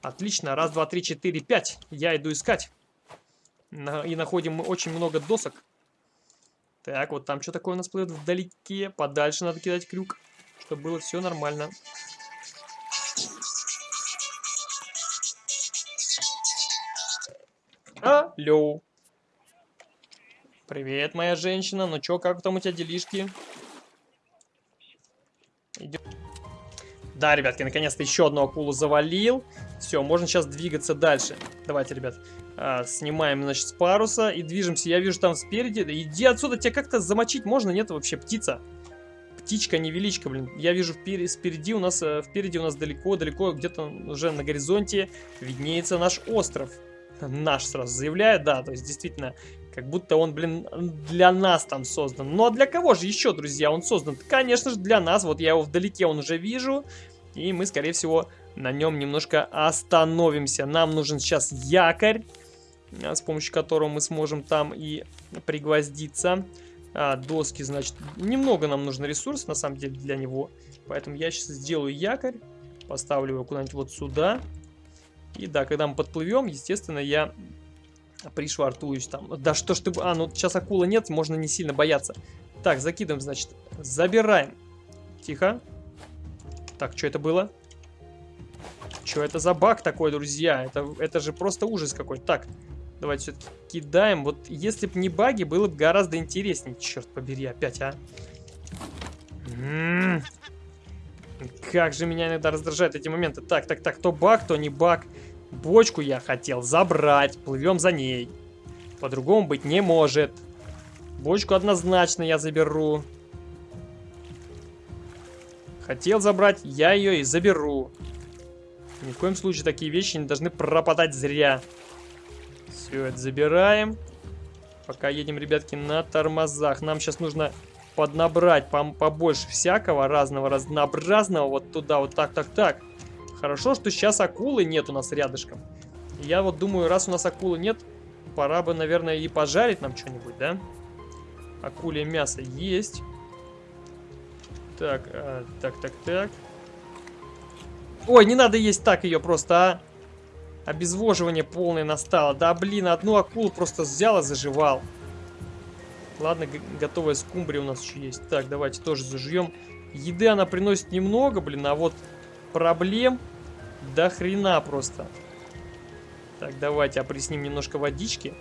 Отлично. Раз, два, три, четыре, пять. Я иду искать. И находим мы очень много досок. Так, вот там что такое у нас плывет вдалеке. Подальше надо кидать крюк, чтобы было все нормально. Алло. Привет, моя женщина. Ну чё, как там у тебя делишки? Идем. Да, ребятки, наконец-то еще одну акулу завалил. Все, можно сейчас двигаться дальше. Давайте, ребят, а, снимаем, значит, с паруса и движемся. Я вижу там спереди. Иди отсюда, тебя как-то замочить можно? Нет вообще, птица. Птичка, невеличка, блин. Я вижу впереди, спереди у нас, э, впереди у нас далеко-далеко, где-то уже на горизонте виднеется наш остров. Наш сразу заявляет, да, то есть действительно как будто он, блин, для нас там создан. Ну а для кого же еще, друзья, он создан? Конечно же, для нас. Вот я его вдалеке, он уже вижу. И мы, скорее всего, на нем немножко остановимся. Нам нужен сейчас якорь. с помощью которого мы сможем там и пригвоздиться. А, доски, значит, немного нам нужно ресурсов, на самом деле, для него. Поэтому я сейчас сделаю якорь, поставлю его куда-нибудь вот сюда. И да, когда мы подплывем, естественно, я пришвартуюсь там. Да что ж ты... А, ну сейчас акула нет, можно не сильно бояться. Так, закидываем, значит, забираем. Тихо. Так, что это было? Что это за баг такой, друзья? Это, это же просто ужас какой-то. Так, давайте все-таки кидаем. Вот если бы не баги, было бы гораздо интереснее. Черт побери, опять, а. М -м -м. Как же меня иногда раздражают эти моменты. Так, так, так, то баг, то не баг. Бочку я хотел забрать. Плывем за ней. По-другому быть не может. Бочку однозначно я заберу. Хотел забрать, я ее и заберу. Ни в коем случае такие вещи не должны пропадать зря. Все это забираем. Пока едем, ребятки, на тормозах. Нам сейчас нужно поднабрать побольше всякого разного, разнообразного. Вот туда, вот так, так, так. Хорошо, что сейчас акулы нет у нас рядышком. Я вот думаю, раз у нас акулы нет, пора бы, наверное, и пожарить нам что-нибудь, да? Акуле мясо есть. Так, а, так, так, так. Ой, не надо есть так ее просто, а. Обезвоживание полное настало. Да, блин, одну акулу просто взял и заживал. Ладно, готовая скумбрия у нас еще есть. Так, давайте тоже зажуем. Еды она приносит немного, блин, а вот проблем до хрена просто. Так, давайте опресним немножко водички.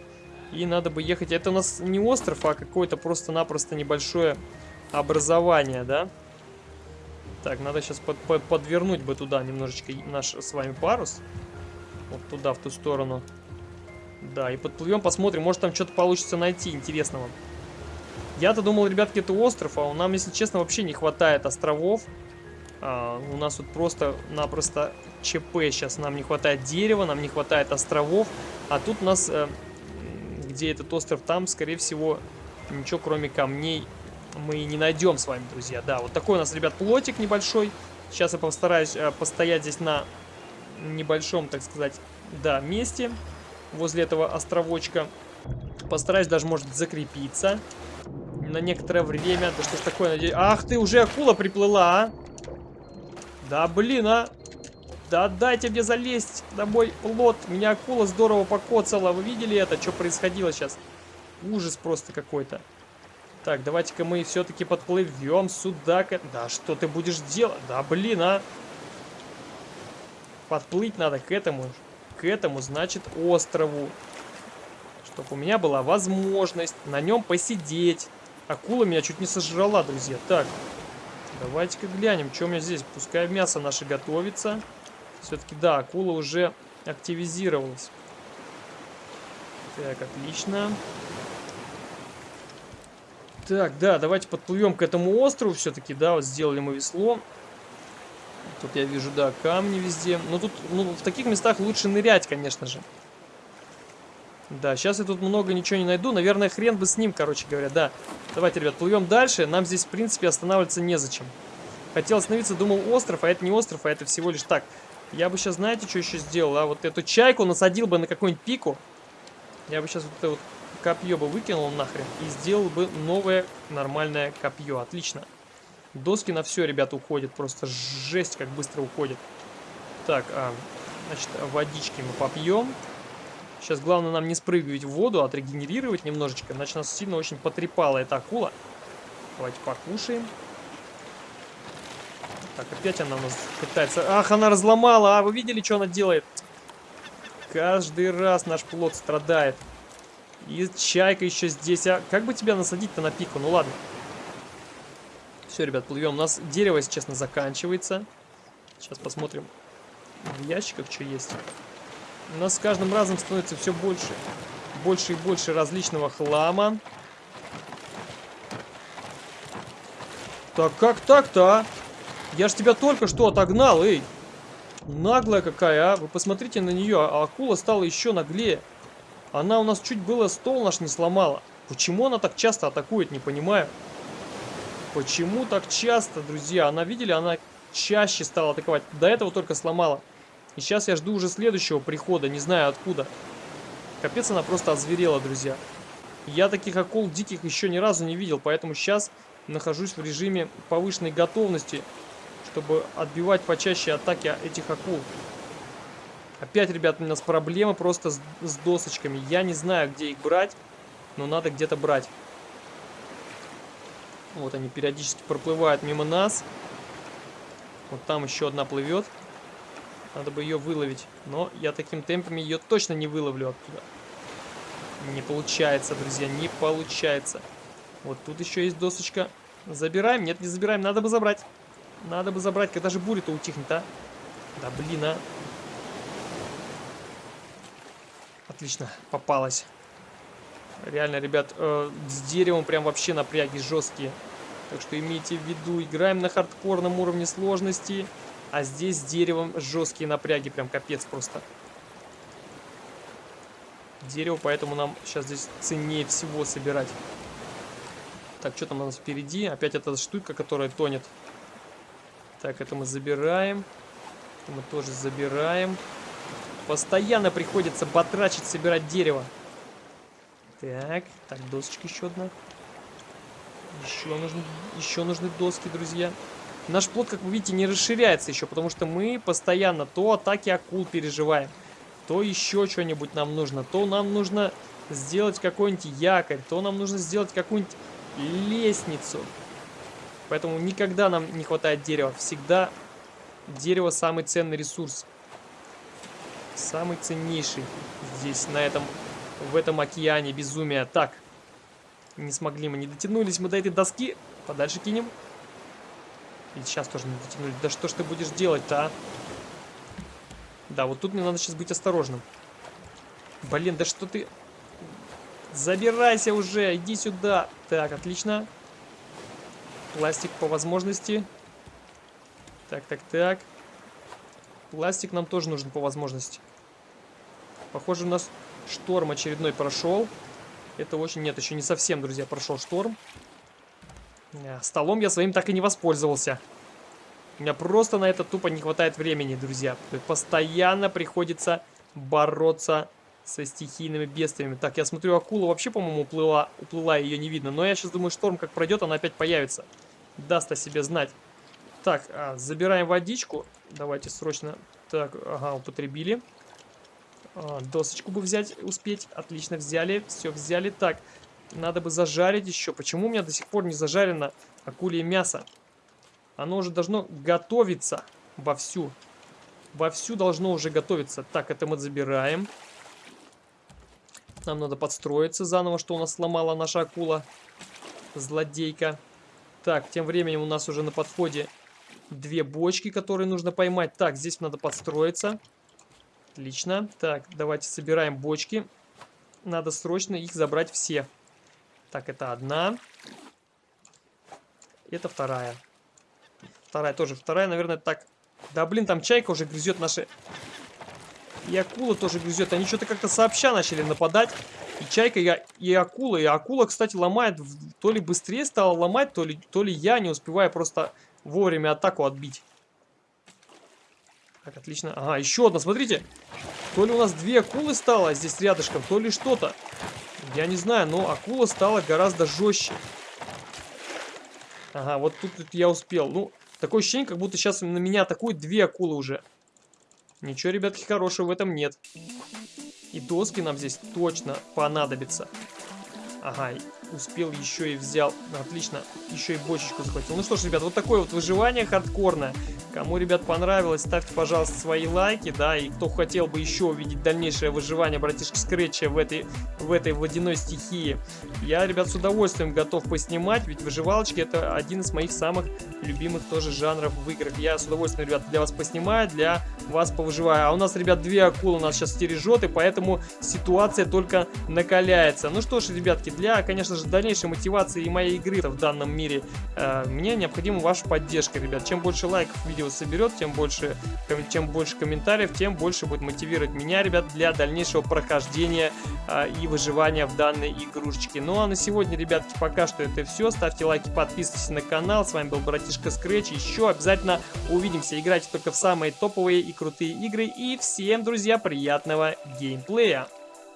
И надо бы ехать... Это у нас не остров, а какое-то просто-напросто небольшое образование, да? Так, надо сейчас под, под, подвернуть бы туда немножечко наш с вами парус. Вот туда, в ту сторону. Да, и подплывем, посмотрим, может там что-то получится найти интересного. Я-то думал, ребятки, это остров, а нам, если честно, вообще не хватает островов. А, у нас вот просто-напросто ЧП сейчас. Нам не хватает дерева, нам не хватает островов. А тут у нас, э, где этот остров, там, скорее всего, ничего кроме камней мы не найдем с вами, друзья. Да, вот такой у нас, ребят, плотик небольшой. Сейчас я постараюсь э, постоять здесь на небольшом, так сказать, да, месте. Возле этого островочка. Постараюсь даже, может, закрепиться на некоторое время. Да что ж такое. Ах ты, уже акула приплыла, а! Да блин, а! Да дайте мне залезть на мой плот. Меня акула здорово покоцала. Вы видели это? Что происходило сейчас? Ужас просто какой-то. Так, давайте-ка мы все-таки подплывем сюда. Да что ты будешь делать? Да блин, а! Подплыть надо к этому. К этому, значит, острову. Чтобы у меня была возможность на нем посидеть. Акула меня чуть не сожрала, друзья. Так, давайте-ка глянем, что у меня здесь. Пускай мясо наше готовится. Все-таки, да, акула уже активизировалась. Так, отлично. Так, да, давайте подплывем к этому острову все-таки, да, вот сделали мы весло. Тут я вижу, да, камни везде. Но тут, ну, в таких местах лучше нырять, конечно же. Да, сейчас я тут много ничего не найду. Наверное, хрен бы с ним, короче говоря, да. Давайте, ребят, плывем дальше. Нам здесь, в принципе, останавливаться незачем. Хотел остановиться, думал, остров, а это не остров, а это всего лишь так. Я бы сейчас, знаете, что еще сделал? А вот эту чайку насадил бы на какую-нибудь пику. Я бы сейчас вот это вот копье бы выкинул нахрен и сделал бы новое нормальное копье. Отлично. Доски на все, ребята, уходят. Просто жесть, как быстро уходит. Так, а, значит, водички мы попьем. Сейчас главное нам не спрыгивать в воду, а отрегенерировать немножечко. Иначе нас сильно очень потрепала эта акула. Давайте покушаем. Так, опять она у нас пытается... Ах, она разломала! А, вы видели, что она делает? Каждый раз наш плод страдает. И чайка еще здесь. А как бы тебя насадить-то на пику? Ну ладно. Все, ребят, плывем. У нас дерево, если честно, заканчивается. Сейчас посмотрим в ящиках, что есть. У нас с каждым разом становится все больше. Больше и больше различного хлама. Так как так-то, а? Я ж тебя только что отогнал, эй. Наглая какая, а. Вы посмотрите на нее, а акула стала еще наглее. Она у нас чуть было стол наш не сломала. Почему она так часто атакует, не понимаю. Почему так часто, друзья? Она, видели, она чаще стала атаковать. До этого только сломала. И сейчас я жду уже следующего прихода, не знаю откуда. Капец, она просто озверела, друзья. Я таких акул диких еще ни разу не видел, поэтому сейчас нахожусь в режиме повышенной готовности, чтобы отбивать почаще атаки этих акул. Опять, ребят, у нас проблемы просто с, с досочками. Я не знаю, где их брать, но надо где-то брать. Вот они периодически проплывают мимо нас. Вот там еще одна плывет. Надо бы ее выловить. Но я таким темпами ее точно не выловлю оттуда. Не получается, друзья, не получается. Вот тут еще есть досочка. Забираем? Нет, не забираем. Надо бы забрать. Надо бы забрать. Когда же буря-то утихнет, а? Да блин, а. Отлично, попалась. Реально, ребят, э, с деревом прям вообще напряги жесткие. Так что имейте в виду, играем на хардкорном уровне сложности, а здесь с деревом жесткие напряги, прям капец просто. Дерево, поэтому нам сейчас здесь ценнее всего собирать. Так, что там у нас впереди? Опять эта штука, которая тонет. Так, это мы забираем. Это мы тоже забираем. Постоянно приходится батрачить, собирать дерево. Так, так, досочка еще одна. Еще нужны, еще нужны доски, друзья. Наш плод, как вы видите, не расширяется еще, потому что мы постоянно то атаки акул переживаем, то еще что-нибудь нам нужно, то нам нужно сделать какой-нибудь якорь, то нам нужно сделать какую-нибудь лестницу. Поэтому никогда нам не хватает дерева. Всегда дерево самый ценный ресурс. Самый ценнейший здесь, на этом, в этом океане безумия. Так, не смогли мы, не дотянулись мы до этой доски. Подальше кинем. И сейчас тоже не дотянулись. Да что ж ты будешь делать-то, а? Да, вот тут мне надо сейчас быть осторожным. Блин, да что ты... Забирайся уже, иди сюда. Так, отлично. Пластик по возможности. Так, так, так. Пластик нам тоже нужен по возможности. Похоже, у нас шторм очередной прошел. Это очень... Нет, еще не совсем, друзья, прошел шторм. Э, столом я своим так и не воспользовался. У меня просто на это тупо не хватает времени, друзья. Постоянно приходится бороться со стихийными бедствиями. Так, я смотрю, акула вообще, по-моему, уплыла, уплыла, ее не видно. Но я сейчас думаю, шторм как пройдет, она опять появится. Даст о себе знать. Так, а, забираем водичку. Давайте срочно... Так, ага, употребили. А, досочку бы взять, успеть. Отлично, взяли. Все, взяли. Так, надо бы зажарить еще. Почему у меня до сих пор не зажарено акулье мясо? Оно уже должно готовиться вовсю. Вовсю должно уже готовиться. Так, это мы забираем. Нам надо подстроиться заново, что у нас сломала наша акула. Злодейка. Так, тем временем у нас уже на подходе две бочки, которые нужно поймать. Так, здесь надо подстроиться. Отлично. Так, давайте собираем бочки. Надо срочно их забрать все. Так, это одна. Это вторая. Вторая тоже. Вторая, наверное, так. Да, блин, там чайка уже грызет наши... И акула тоже грызет. Они что-то как-то сообща начали нападать. И чайка, и, и акула. И акула, кстати, ломает. То ли быстрее стала ломать, то ли, то ли я не успеваю просто вовремя атаку отбить. Так, отлично. Ага, еще одна, смотрите. То ли у нас две акулы стало здесь рядышком, то ли что-то. Я не знаю, но акула стала гораздо жестче. Ага, вот тут, тут я успел. Ну, такое ощущение, как будто сейчас на меня атакуют две акулы уже. Ничего, ребятки, хорошего в этом нет. И доски нам здесь точно понадобятся. Ага, успел еще и взял. Отлично, еще и бочечку захватил. Ну что ж, ребят, вот такое вот выживание хардкорное. Кому, ребят, понравилось, ставьте, пожалуйста, свои лайки, да, и кто хотел бы еще увидеть дальнейшее выживание братишки Скретча в этой, в этой водяной стихии, я, ребят, с удовольствием готов поснимать, ведь выживалочки это один из моих самых любимых тоже жанров в играх. Я с удовольствием, ребят, для вас поснимаю, для вас повыживаю. А у нас, ребят, две акулы нас сейчас стережет, и поэтому ситуация только накаляется. Ну что ж, ребятки, для, конечно же, дальнейшей мотивации моей игры в данном мире э, мне необходима ваша поддержка, ребят. Чем больше лайков видео соберет, тем больше, чем больше комментариев, тем больше будет мотивировать меня, ребят, для дальнейшего прохождения э, и выживания в данной игрушечке. Ну а на сегодня, ребятки, пока что это все. Ставьте лайки, подписывайтесь на канал. С вами был братишка Scratch. Еще обязательно увидимся. Играйте только в самые топовые и крутые игры. И всем, друзья, приятного геймплея!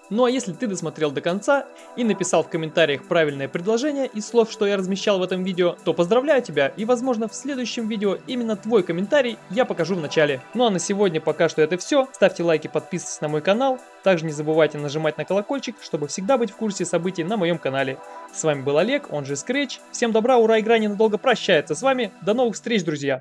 Ну а если ты досмотрел до конца и написал в комментариях правильное предложение из слов, что я размещал в этом видео, то поздравляю тебя и возможно в следующем видео именно твой комментарий я покажу в начале. Ну а на сегодня пока что это все. Ставьте лайки, подписывайтесь на мой канал. Также не забывайте нажимать на колокольчик, чтобы всегда быть в курсе событий на моем канале. С вами был Олег, он же Scratch. Всем добра, ура, игра ненадолго прощается с вами. До новых встреч, друзья!